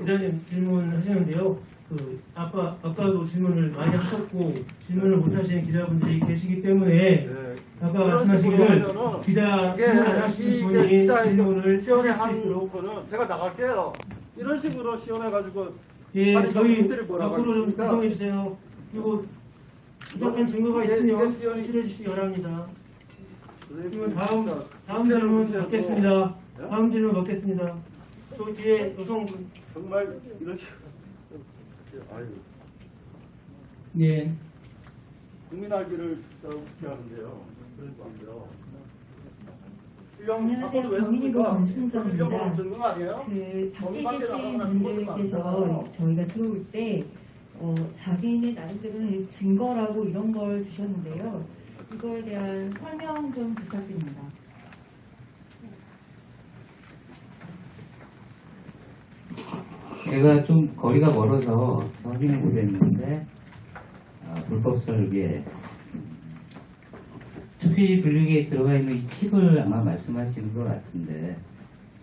기자님 질문하시는데요. 그 아까 아까도 질문을 많이 하셨고 질문을 못 하시는 기자분들이 계시기 때문에 네. 아까 말씀하시기를 기자 질문 이게 분이 질문을 한 있도록 거는 제가 나갈게요. 이런 식으로 시연해가지고 예 아니, 저희 앞으로 좀? 구성해 주세요. 그리고 부족한 증거가 이게- 있으면 시연이- 제출해 주시기 바랍니다. 네, 그러면 다음 다음 질문 받겠습니다. 예? 다음 질문 받겠습니다. 저 뒤에 여성분 정말 이런 식으로 아유 예. 국민 알기를 웃게 하는데요. 마세요. 일령 안녕하세요. 거 아니에요? 그 밖에 계신 그런 분들께서. 저희가 들어올 때 어, 자기네 나름대로는 증거라고 이런 걸 주셨는데요. 이거에 대한 설명 좀 부탁드립니다. 제가 좀 거리가 멀어서 확인을 못했는데 아, 불법 설계 투표지 분류기에 들어가 있는 이 칩을 아마 말씀하시는 것 같은데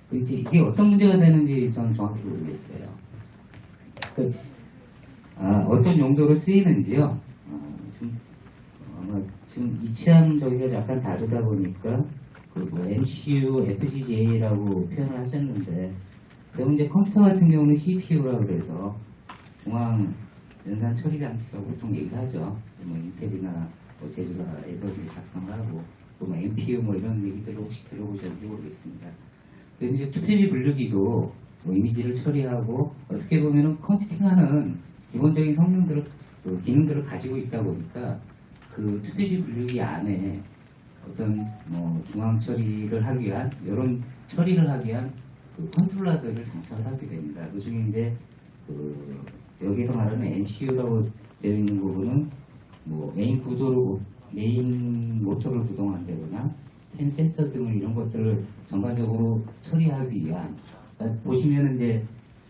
그 이제 이게 어떤 문제가 되는지 저는 정확히 모르겠어요. 그, 아, 어떤 용도로 쓰이는지요. 어, 좀 아마 지금 이치한 저기가 약간 다르다 보니까 그뭐 MCU, FPGA라고 표현을 하셨는데 그럼 이제 컴퓨터 같은 경우는 CPU라고 그래서 중앙 연산 처리 장치라고 보통 얘기하죠. 뭐 인텔이나 뭐 제주가에서 작성을 하고 또 뭐 NPU 뭐 이런 얘기들을 혹시 들어보셨는지 모르겠습니다. 그래서 이제 투표지 분류기도 뭐 이미지를 처리하고 어떻게 보면은 컴퓨팅하는 기본적인 성능들을 그 기능들을 가지고 있다 보니까 그 투표지 분류기 안에 어떤 뭐 중앙 처리를 하기 위한 이런 처리를 하기 위한 그 컨트롤러들을 장착을 하게 됩니다. 그 중에 이제 그 여기서 말하는 MCU라고 되어 있는 부분은 뭐 메인 구도를 메인 모터를 구동한다거나 펜 센서 등 이런 것들을 전반적으로 처리하기 위한 그러니까 보시면 이제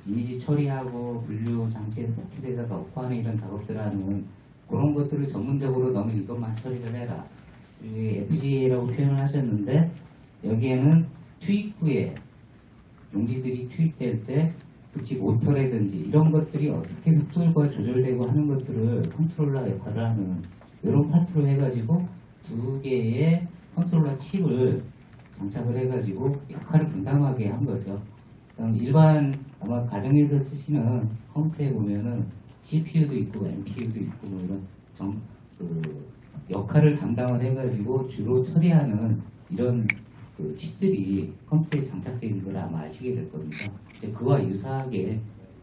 이미지 처리하고 분류 장치에 포켓에다 넣고 하는 이런 작업들을 하는 그런 것들을 전문적으로 너는 이것만 처리를 해라 FPGA라고 표현을 하셨는데 여기에는 투입 후에 용지들이 투입될 때 특히 모터라든지 이런 것들이 어떻게 속도가 조절되고 하는 것들을 컨트롤러 역할을 하는 이런 파트로 해가지고 두 개의 컨트롤러 칩을 장착을 해가지고 역할을 분담하게 한 거죠. 그럼 일반 아마 가정에서 쓰시는 컴퓨터에 보면은 CPU도 있고 NPU도 있고 뭐 이런 정, 그 역할을 담당을 해가지고 주로 처리하는 이런 그 칩들이 컴퓨터에 장착되어 있는 걸 아마 아시게 될 겁니다. 이제 그와 유사하게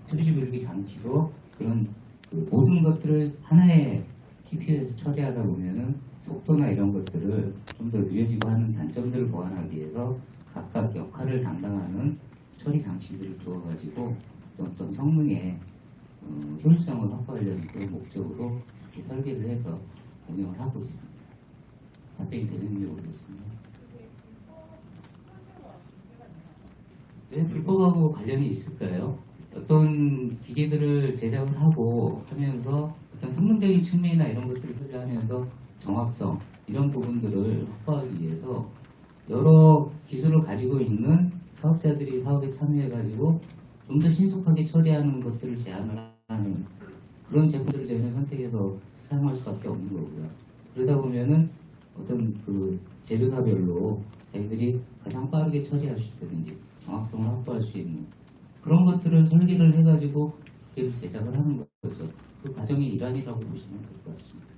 투리지 분류기 장치도 그런 그 모든 것들을 하나의 CPU에서 처리하다 보면은 속도나 이런 것들을 좀 더 느려지고 하는 단점들을 보완하기 위해서 각각 역할을 담당하는 처리 장치들을 두어가지고 또 어떤 성능의 어, 효율성을 확보하려는 그런 목적으로 이렇게 설계를 해서 운영을 하고 있습니다. 답변이 되는지 모르겠습니다. 왜 불법하고 관련이 있을까요? 어떤 기계들을 제작을 하고 하면서 어떤 성능적인 측면이나 이런 것들을 소개하면서 정확성 이런 부분들을 확보하기 위해서 여러 기술을 가지고 있는 사업자들이 사업에 참여해가지고 좀 더 신속하게 처리하는 것들을 제안을 하는 그런 제품들을 저희는 선택해서 사용할 수밖에 없는 거고요. 그러다 보면은 어떤 그 재료사별로 자기들이 가장 빠르게 처리할 수 있다든지 정확성을 확보할 수 있는 그런 것들을 설계를 해가지고 기계를 제작을 하는 거죠. 그 과정의 일환이라고 보시면 될 것 같습니다.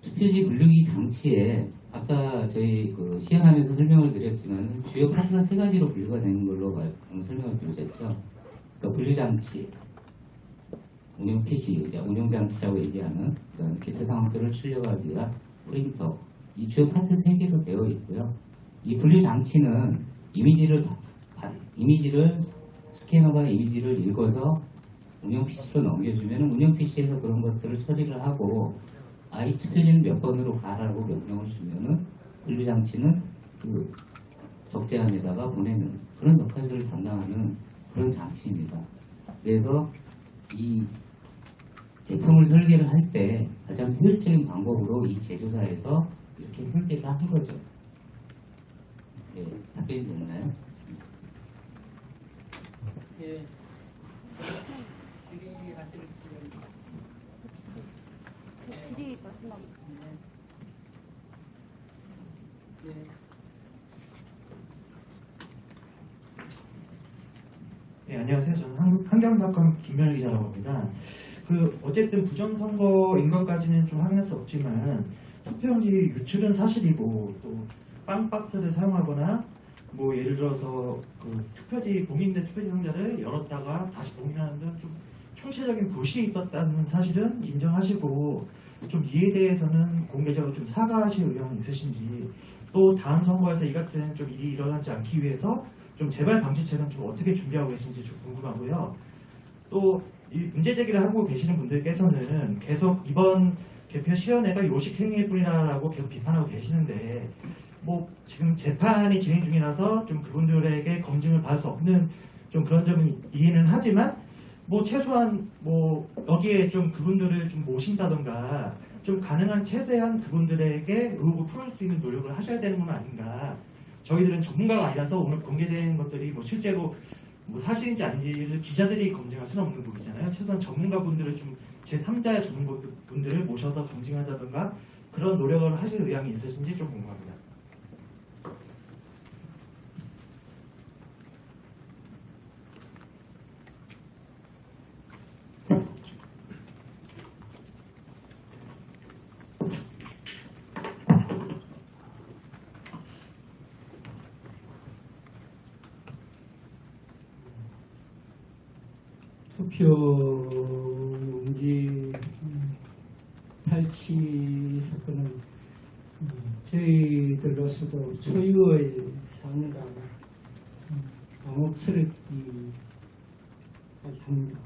투표지 분류기 장치에 아까 저희 그 시연하면서 설명을 드렸지만 주요 파트가 세 가지로 분류가 되는 걸로 말- 음, 설명을 드렸죠. 그러니까 분류 장치, 운영 PC, 운영 장치라고 얘기하는 그다음 기타 상황표를 출력하기 위한 프린터 이 주요 파트 세 개로 되어 있고요. 이 분류 장치는 이미지를 이미지를 스캐너가 이미지를 읽어서 운영 PC로 넘겨주면 운영 PC에서 그런 것들을 처리를 하고 아이 투표지는 몇 번으로 가라고 명령을 주면은 분류 장치는 그 적재함에다가 보내는 그런 역할들을 담당하는 그런 장치입니다. 그래서 이 제품을 설계를 할 때 가장 효율적인 방법으로 이 제조사에서 이렇게 설계를 한 거죠. 예, 답변이 됐나요? 예. 질의 마지막. 네, 안녕하세요. 저는 한, 한경닷컴 김명희 기자라고 합니다. 그 어쨌든 부정선거인 것까지는 좀 확인할 수 없지만 투표용지 유출은 사실이고 또 빵박스를 사용하거나 뭐 예를 들어서 그 투표지 봉인된 투표지 상자를 열었다가 다시 봉인하는 등 좀 총체적인 부실이 있었다는 사실은 인정하시고 좀 이에 대해서는 공개적으로 좀 사과하실 의향은 있으신지 또 다음 선거에서 이 같은 좀 일이 일어나지 않기 위해서 좀 재발 방지책은 좀 어떻게 준비하고 계신지 좀 궁금하고요. 또이 문제 제기를 하고 계시는 분들께서는 계속 이번 개표 시연회가 요식 행위일 뿐이라고 계속 비판하고 계시는데 뭐 지금 재판이 진행 중이라서 좀 그분들에게 검증을 받을 수 없는 좀 그런 점은 이해는 하지만 뭐 최소한 뭐 여기에 좀 그분들을 좀 모신다던가 좀 가능한 최대한 그분들에게 의혹을 풀을 수 있는 노력을 하셔야 되는 건 아닌가. 저희들은 전문가가 아니라서 오늘 공개된 것들이 뭐 실제로 뭐 사실인지 아닌지를 기자들이 검증할 수는 없는 부분이잖아요. 최소한 전문가분들을 좀 제3자의 전문가분들을 모셔서 검증한다던가 그런 노력을 하실 의향이 있으신지 좀 궁금합니다. 투표용지 탈취 사건은 음, 저희들로서도 초유의 사안이라 음, 당혹스럽기까지 합니다.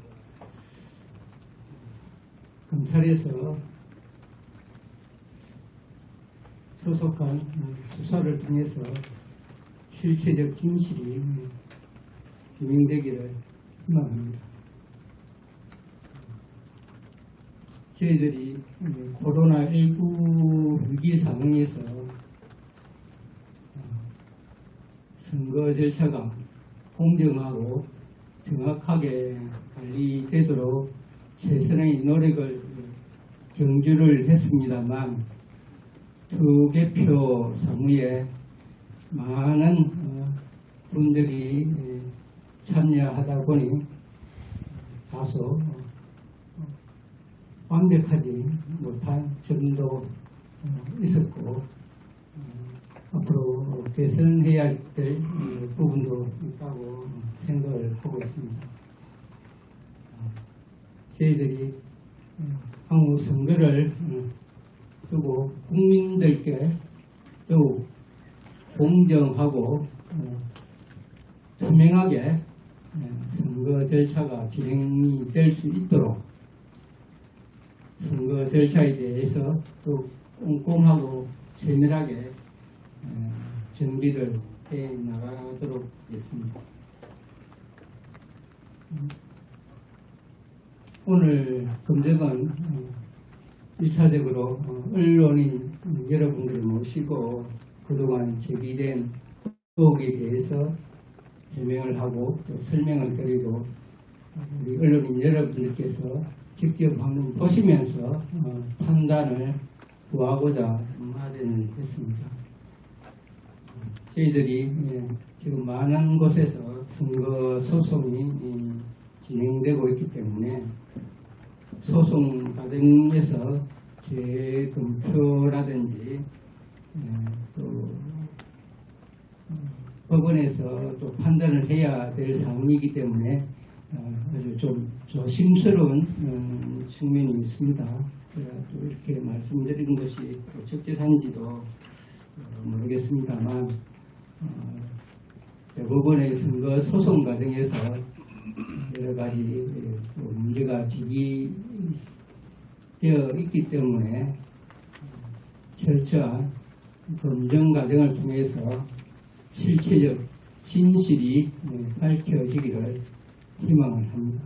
검찰에서 조속한 음, 수사를 통해서 실체적 진실이 음, 규명되기를 희망합니다. 저희들이 코로나19 위기 상황에서 어, 선거 절차가 공정하고 정확하게 관리되도록 최선의 노력을 경주를 했습니다만 투개표 사무에 많은 어, 분들이 예, 참여하다 보니 다소 어, 완벽하지 못한 점도 어, 있었고 어, 앞으로 개선해야 될 어, 부분도 있다고 생각을 하고 있습니다. 어, 저희들이 어, 향후 선거를 어, 두고 국민들께 더욱 공정하고 어, 투명하게 어, 선거 절차가 진행이 될 수 있도록 선거 절차에 대해서 또 꼼꼼하고 세밀하게 어, 준비를 해 나가도록 하겠습니다. 음, 오늘 검색은 어, 1차적으로 언론인 여러분들을 모시고 그동안 제기된 의혹에 대해서 해명을 하고 또 설명을 드리고 우리 언론인 여러분들께서 직접 한번 보시면서 어, 판단을 구하고자 마련을 했습니다. 저희들이 예, 지금 많은 곳에서 선거 소송이 음, 진행되고 있기 때문에 소송 과정에서 재검표라든지 예, 또 어, 법원에서 또 판단을 해야 될 사항이기 때문에 어, 아주 좀 조심스러운 음, 측면이 있습니다. 제가 또 이렇게 말씀드리는 것이 또 적절한지도 어, 모르겠습니다만 어, 대법원의 선거 소송 과정에서 여러 가지 문제가 제기되어 있기 때문에 철저한 검증 과정을 통해서 실체적 진실이 예, 밝혀지기를 희망을 합니다.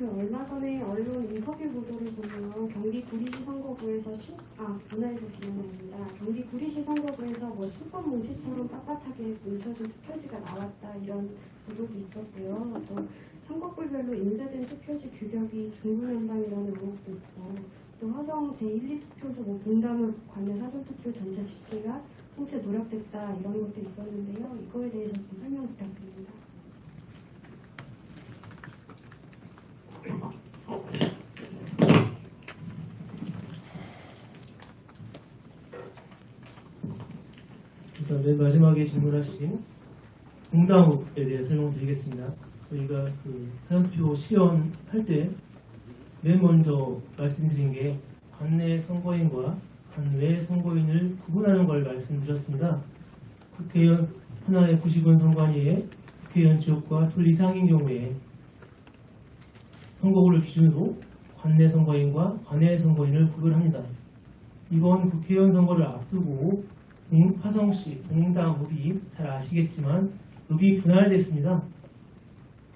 그 얼마 전에 언론 인터뷰 보도를 보면 경기 구리시 선거구에서 신, 아 문화일보 김연아입니다. 경기 구리시 선거구에서 뭐 신권 뭉치처럼 빳빳하게 뭉쳐진 투표지가 나왔다 이런 보도도 있었고요. 또 선거구별로 인쇄된 투표지 규격이 중구난방이라는 의혹도 있고 또 화성 제1, 2투표소 뭐 분담을 관내 사전투표 전체 집계가 통째 노력됐다 이런 것도 있었는데요. 이거에 대해서 좀 설명 부탁드립니다. 일단 맨 마지막에 질문하신 공당에 대해 설명드리겠습니다. 저희가 그 사전투표 시연할 때 맨 먼저 말씀드린 게 관내 선거인과 관외 선거인을 구분하는 걸 말씀드렸습니다. 국회의원 하나의 90원 선관위에 국회의원 지역과 둘 이상인 경우에 선거구를 기준으로 관내 선거인과 관외 선거인을 구별합니다. 이번 국회의원 선거를 앞두고 동- 화성시 동당 읍이 잘 아시겠지만 읍이 분할됐습니다.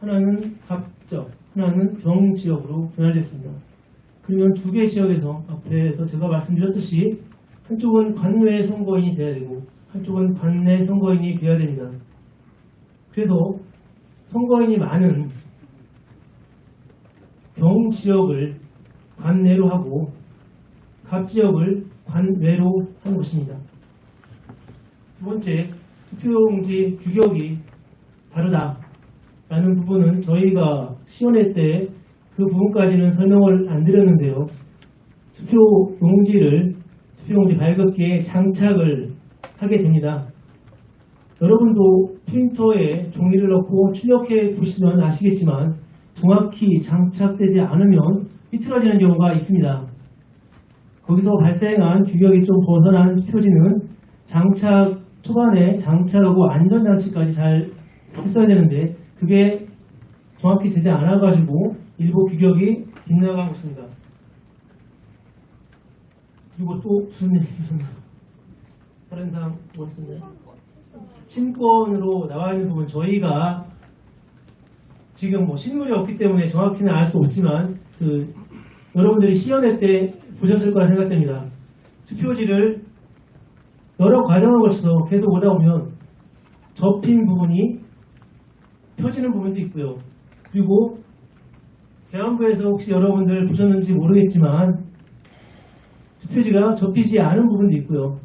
하나는 갑적, 하나는 병 지역으로 분할됐습니다. 그러면 두 개 지역에서 앞에서 제가 말씀드렸듯이 한쪽은 관외 선거인이 돼야 되고 한쪽은 관내 선거인이 돼야 됩니다. 그래서 선거인이 많은 병 지역을 관내로 하고 갑 지역을 관외로 하는 것입니다. 두 번째, 투표용지 규격이 다르다 라는 부분은 저희가 시연회 때 그 부분까지는 설명을 안 드렸는데요. 투표용지를 투표용지 발급기에 장착을 하게 됩니다. 여러분도 프린터에 종이를 넣고 출력해 보시면 아시겠지만 정확히 장착되지 않으면 삐뚤어지는 경우가 있습니다. 거기서 발생한 규격이 좀 벗어난 표지는 장착 초반에 장착하고 안전장치까지 잘 했어야 되는데 그게 정확히 되지 않아가지고 일부 규격이 빗나간 것입니다. 그리고 또 무슨 얘기를 다른 사람 뭐 있었나요? 신권으로 나와 있는 부분 저희가 지금 뭐 신문이 없기 때문에 정확히는 알 수 없지만 그 여러분들이 시연회 때 보셨을 거라 생각됩니다. 투표지를 여러 과정을 거쳐서 계속 오다 보면 접힌 부분이 펴지는 부분도 있고요. 그리고 대한부에서 혹시 여러분들 보셨는지 모르겠지만 투표지가 접히지 않은 부분도 있고요.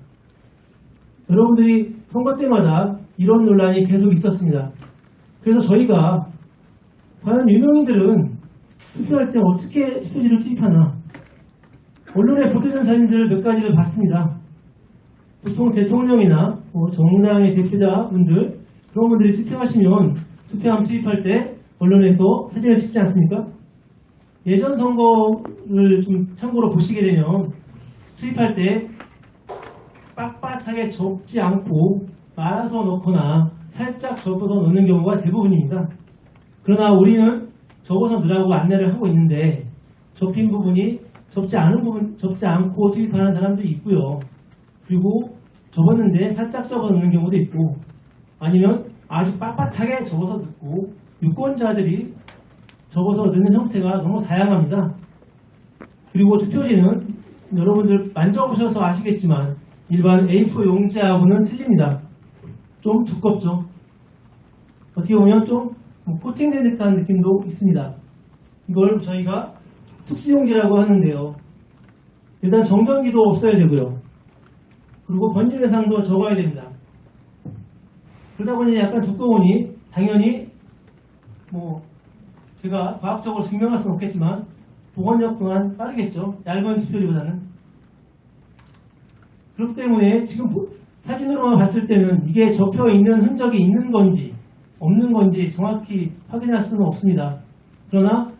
여러분들이 선거 때마다 이런 논란이 계속 있었습니다. 그래서 저희가 과연 유명인들은 투표할 때 어떻게 투표지를 투입하나 언론에 보도된 사진들 몇 가지를 봤습니다. 보통 대통령이나 뭐 정당의 대표자분들 그런 분들이 투표하시면 투표함 투입할 때 언론에서 사진을 찍지 않습니까? 예전 선거를 좀 참고로 보시게 되면 투입할 때 빳빳하게 접지 않고 말아서 넣거나 살짝 접어서 넣는 경우가 대부분입니다. 그러나 우리는 접어서 넣으라고 안내를 하고 있는데 접힌 부분이 접지 않은 부분, 접지 않고 투입하는 사람도 있고요. 그리고 접었는데 살짝 접어 넣는 경우도 있고 아니면 아주 빳빳하게 접어서 넣고 유권자들이 접어서 넣는 형태가 너무 다양합니다. 그리고 투표지는 여러분들 만져보셔서 아시겠지만 일반 A4 용지하고는 틀립니다. 좀 두껍죠. 어떻게 보면 좀뭐 코팅된 듯한 느낌도 있습니다. 이걸 저희가 특수용지라고 하는데요. 일단 정전기도 없어야 되고요. 그리고 번짐 해상도 적어야 됩니다. 그러다 보니 약간 두꺼우니 당연히 뭐 제가 과학적으로 증명할 수는 없겠지만 보건력 또한 빠르겠죠. 얇은 투표지보다는. 그렇기 때문에 지금 보- 사진으로만 봤을 때는 이게 접혀 있는 흔적이 있는 건지 없는 건지 정확히 확인할 수는 없습니다. 그러나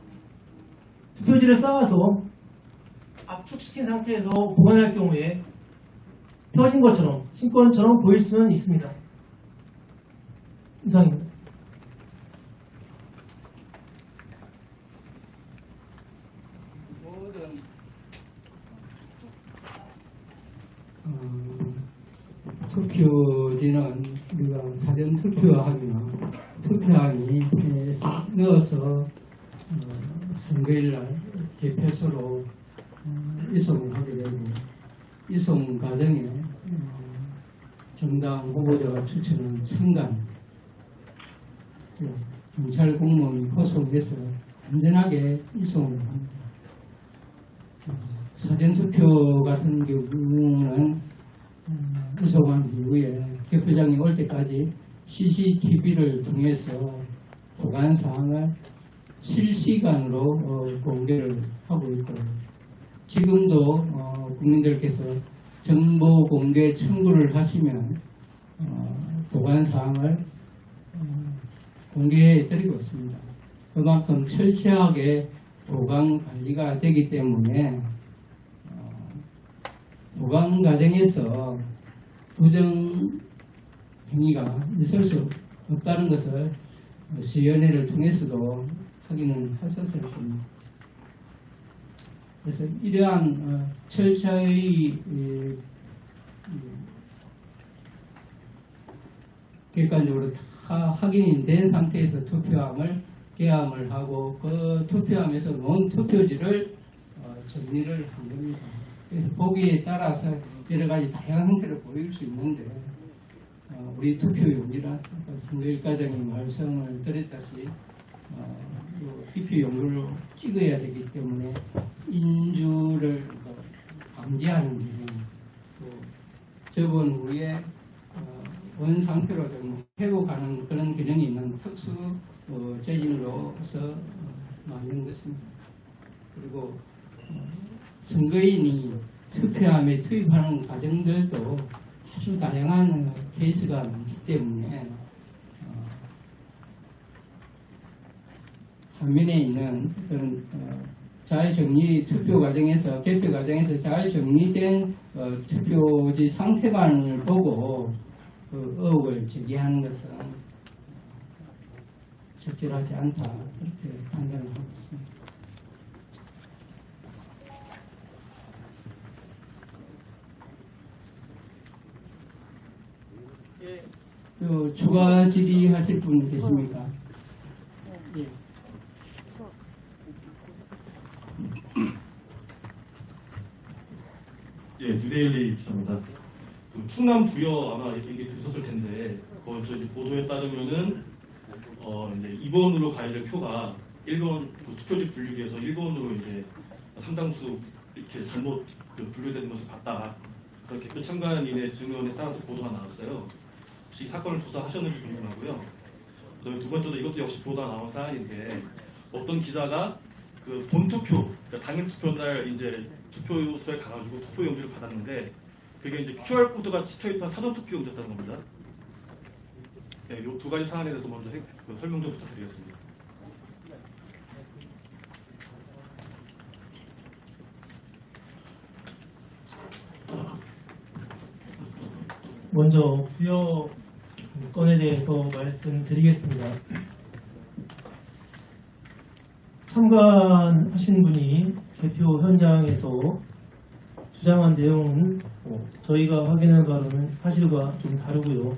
투표지를 쌓아서 압축시킨 상태에서 보관할 경우에 펴진 것처럼 신권처럼 보일 수는 있습니다. 모든 어, 투표지는 우리가 사전 투표하면 투표함이 에, 넣어서 어, 선거일날 개표소로 어, 이송을 하게 되고 이송 과정에 어, 정당 후보자가 추천한 선관 또 경찰 공무원이 호송해서 안전하게 이송을 합니다. 어, 사전투표 같은 경우는 음, 이송한 이후에 개표장이 올 때까지 CCTV를 통해서 보관 사항을 실시간으로 어, 공개를 하고 있고 지금도 어, 국민들께서 정보 공개 청구를 하시면 어, 보관 사항을 어, 공개해 드리고 있습니다. 그만큼 철저하게 보관 관리가 되기 때문에 어, 보관 과정에서 부정 행위가 있을 수 없다는 것을 시연회를 통해서도 확인을 했었을 겁니다. 그래서 이러한 어, 철저히 객관적으로 다 확인이 된 상태에서 투표함을 개함을 하고 그 투표함에서 논 투표지를 어, 정리를 한 겁니다. 그래서 보기에 따라서 여러 가지 다양한 형태를 보일 수 있는데 어, 우리 투표 용지나 선거일 과정에 말씀을 드렸다시피 어, 요 투표 용지로 찍어야 되기 때문에 인주를 뭐 방지하는 기능 또 접은 후에 어, 원 상태로 좀 회복하는 그런 기능이 있는 특수 어, 재질로서 어, 만든 것입니다. 그리고 어, 선거인이 투표함에 투입하는 과정들도 아주 다양한 어, 케이스가 많기 때문에 어, 화면에 있는 그런 어, 잘 정리 투표 과정에서 개표 과정에서 잘 정리된 어, 투표지 상태만을 보고 그 의혹을 제기하는 것은 적절하지 않다 그렇게 판단을 하고 있습니다. 예, 그또 추가 질의하실 분 계십니까? 예. 예, 뉴데일리 기자입니다. 그 충남 부여 아마 얘기 들으셨을 텐데 거기서 이제 보도에 따르면은 어 이제 2번으로 가야 될 표가 1번 그 투표지 분류기에서 1번으로 이제 상당수 이렇게 잘못 그 분류되는 것을 봤다. 그렇게 표 참관인의 증언에 따라서 보도가 나왔어요. 혹시 이 사건을 조사하셨는지 궁금하고요. 두 번째로 이것도 역시 보도가 나온 사안인데 어떤 기자가 그 본투표, 그러니까 당일 투표 날 이제 투표소에 가가지고 투표 용지를 받았는데 그게 이제 QR 코드가 찍혀있던 사전 투표 용지였다는 겁니다. 네, 이두 가지 사안에 대해서 먼저 해- 그 설명 좀 부탁드리겠습니다. 먼저 부여 건에 대해서 말씀드리겠습니다. 참관하신 분이 개표 현장에서 주장한 내용은 어, 저희가 확인한 바로는 사실과 좀 다르고요.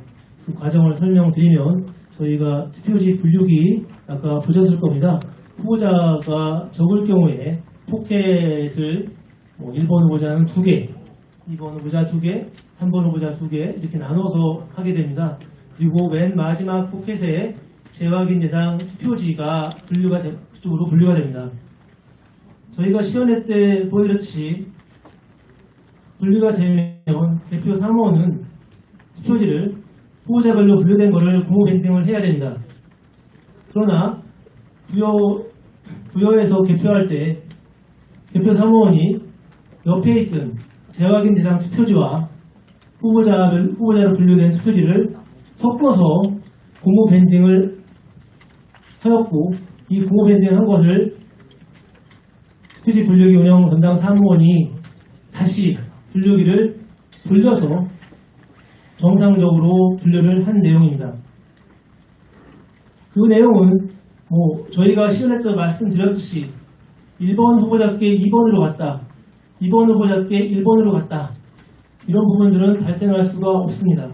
그 과정을 설명드리면 저희가 투표지 분류기 아까 보셨을 겁니다. 후보자가 적을 경우에 포켓을 뭐 1번 후보자는 2개, 2번 후보자 2개, 3번 후보자 2개 이렇게 나눠서 하게 됩니다. 그리고 맨 마지막 포켓에 재확인 대상 투표지가 분류가 되, 그쪽으로 분류가 됩니다. 저희가 시연회 때 보여드렸듯이 분류가 되면 대표 사무원은 투표지를 후보자별로 분류된 것을 공모 밴딩을 해야 됩니다. 그러나 부여, 부여에서 개표할 때 개표 사무원이 옆에 있던 재확인 대상 투표지와 후보자를, 후보자로 분류된 투표지를 섞어서 공모 밴딩을 하였고 이 공모 밴딩 한 것을 투표지 분류기 운영 담당 사무원이 다시 분류기를 돌려서 정상적으로 분류를 한 내용입니다. 그 내용은 뭐 저희가 시연회 때 말씀드렸듯이 1번 후보자께 2번으로 갔다. 2번 후보자께 1번으로 갔다. 이런 부분들은 발생할 수가 없습니다.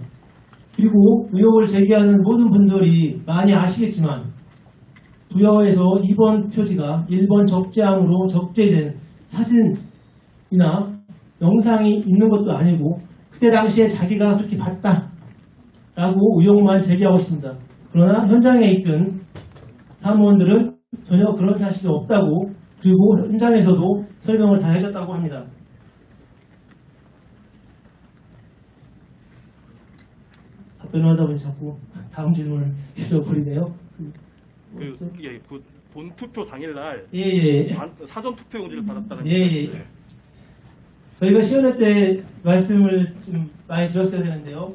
그리고 의혹을 제기하는 모든 분들이 많이 아시겠지만 부여에서 2번 표지가 1번 적재함으로 적재된 사진이나 영상이 있는 것도 아니고 그때 당시에 자기가 그렇게 봤다 라고 의혹만 제기하고 있습니다. 그러나 현장에 있던 사무원들은 전혀 그런 사실이 없다고 그리고 현장에서도 설명을 다 해줬다고 합니다. 답변을 하다 보니 자꾸 다음 질문을 잊어버리네요. 그, 예, 그 본 투표 당일날 예, 예. 반- 사전 투표 용지를 받았다는 예, 예. 저희가 시연회 때 말씀을 좀 많이 들었어야 되는데요.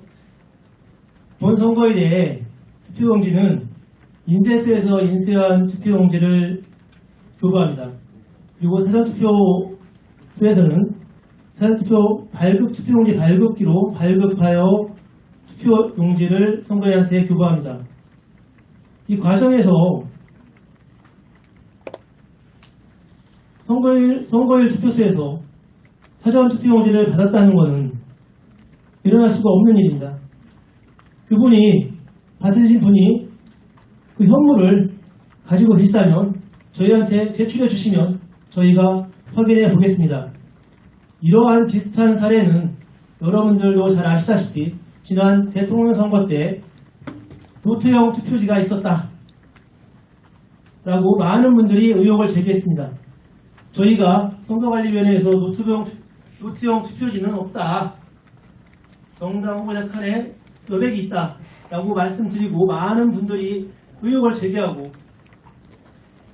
본 선거일에 투표용지는 인쇄소에서 인쇄한 투표용지를 교부합니다. 그리고 사전투표소에서는 사전투표 발급 투표용지 발급기로 발급하여 투표용지를 선거인한테 교부합니다. 이 과정에서 선거일, 선거일 투표소에서 사전 투표용지를 받았다는 것은 일어날 수가 없는 일입니다. 그분이 받으신 분이 그 현물을 가지고 계시다면 저희한테 제출해 주시면 저희가 확인해 보겠습니다. 이러한 비슷한 사례는 여러분들도 잘 아시다시피 지난 대통령 선거 때 노트형 투표지가 있었다. 라고 많은 분들이 의혹을 제기했습니다. 저희가 선거관리위원회에서 노트형, 노트형 투표지는 없다. 정당 후보자 칸에 여백이 있다. 라고 말씀드리고 많은 분들이 의혹을 제기하고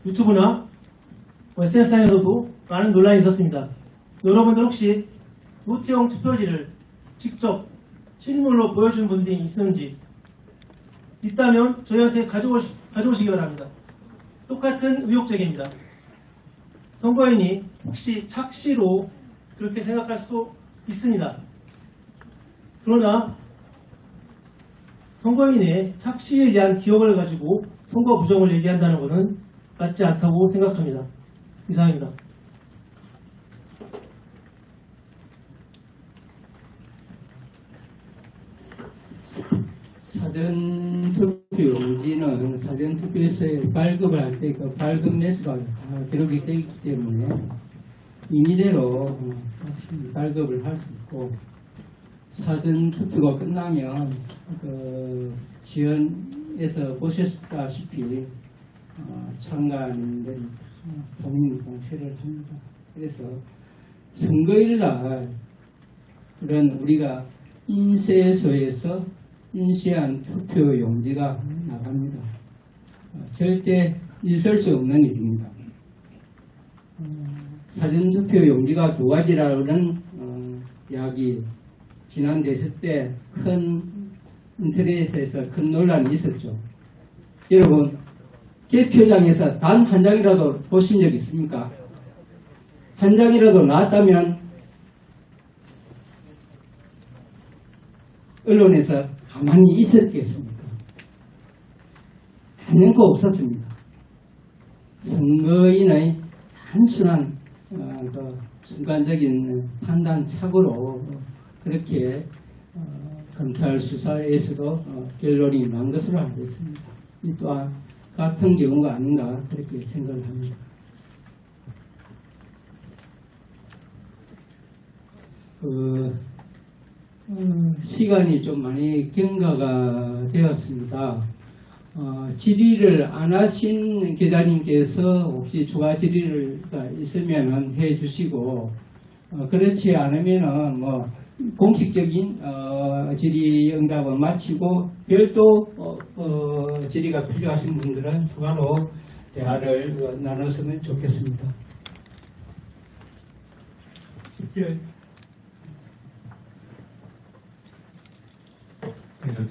유튜브나 SNS상에서도 많은 논란이 있었습니다. 여러분들 혹시 노트형 투표지를 직접 실물로 보여준 분들이 있는지 있다면 저희한테 가져오시, 가져오시기 바랍니다. 똑같은 의혹 제기입니다. 선거인이 혹시 착시로 그렇게 생각할 수도 있습니다. 그러나 선거인의 착시에 대한 기억을 가지고 선거 부정을 얘기한다는 것은 맞지 않다고 생각합니다. 이상입니다. 사전 사전 투표 용지는 사전 투표소에 발급을 할 때 그 발급 매수가 다 기록이 되어 있기 때문에 임의대로 발급을 할 수 있고 사전 투표가 끝나면 그 지연에서 보셨다시피 어, 본인 공세를 합니다. 그래서 선거일 날 그런 우리가 인쇄소에서 인쇄한 투표 용지가 나갑니다. 어, 절대 있을 수 없는 일입니다. 어, 사전 투표 용지가 두 가지라는 어, 이야기 지난 대선 때 큰 인터넷에서 큰 논란이 있었죠. 여러분 개표장에서 단 한 장이라도 보신 적 있습니까? 한 장이라도 나왔다면 언론에서 가만히 있었겠습니까? 단연코 없었습니다. 선거인의 단순한 어, 그 순간적인 판단 착오로 그렇게 어, 검찰 수사에서도 어, 결론이 난 것으로 알고 있습니다. 이 또한 같은 경우가 아닌가 그렇게 생각을 합니다. 그 음, 시간이 좀 많이 경과가 되었습니다. 어, 질의를 안 하신 기자님께서 혹시 추가 질의가 있으면 해 주시고 어, 그렇지 않으면은 뭐 공식적인 어, 질의 응답을 마치고 별도 어, 어, 질의가 필요하신 분들은 추가로 대화를 어, 나눴으면 좋겠습니다. 예.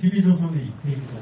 TV조선의 이태희 기자.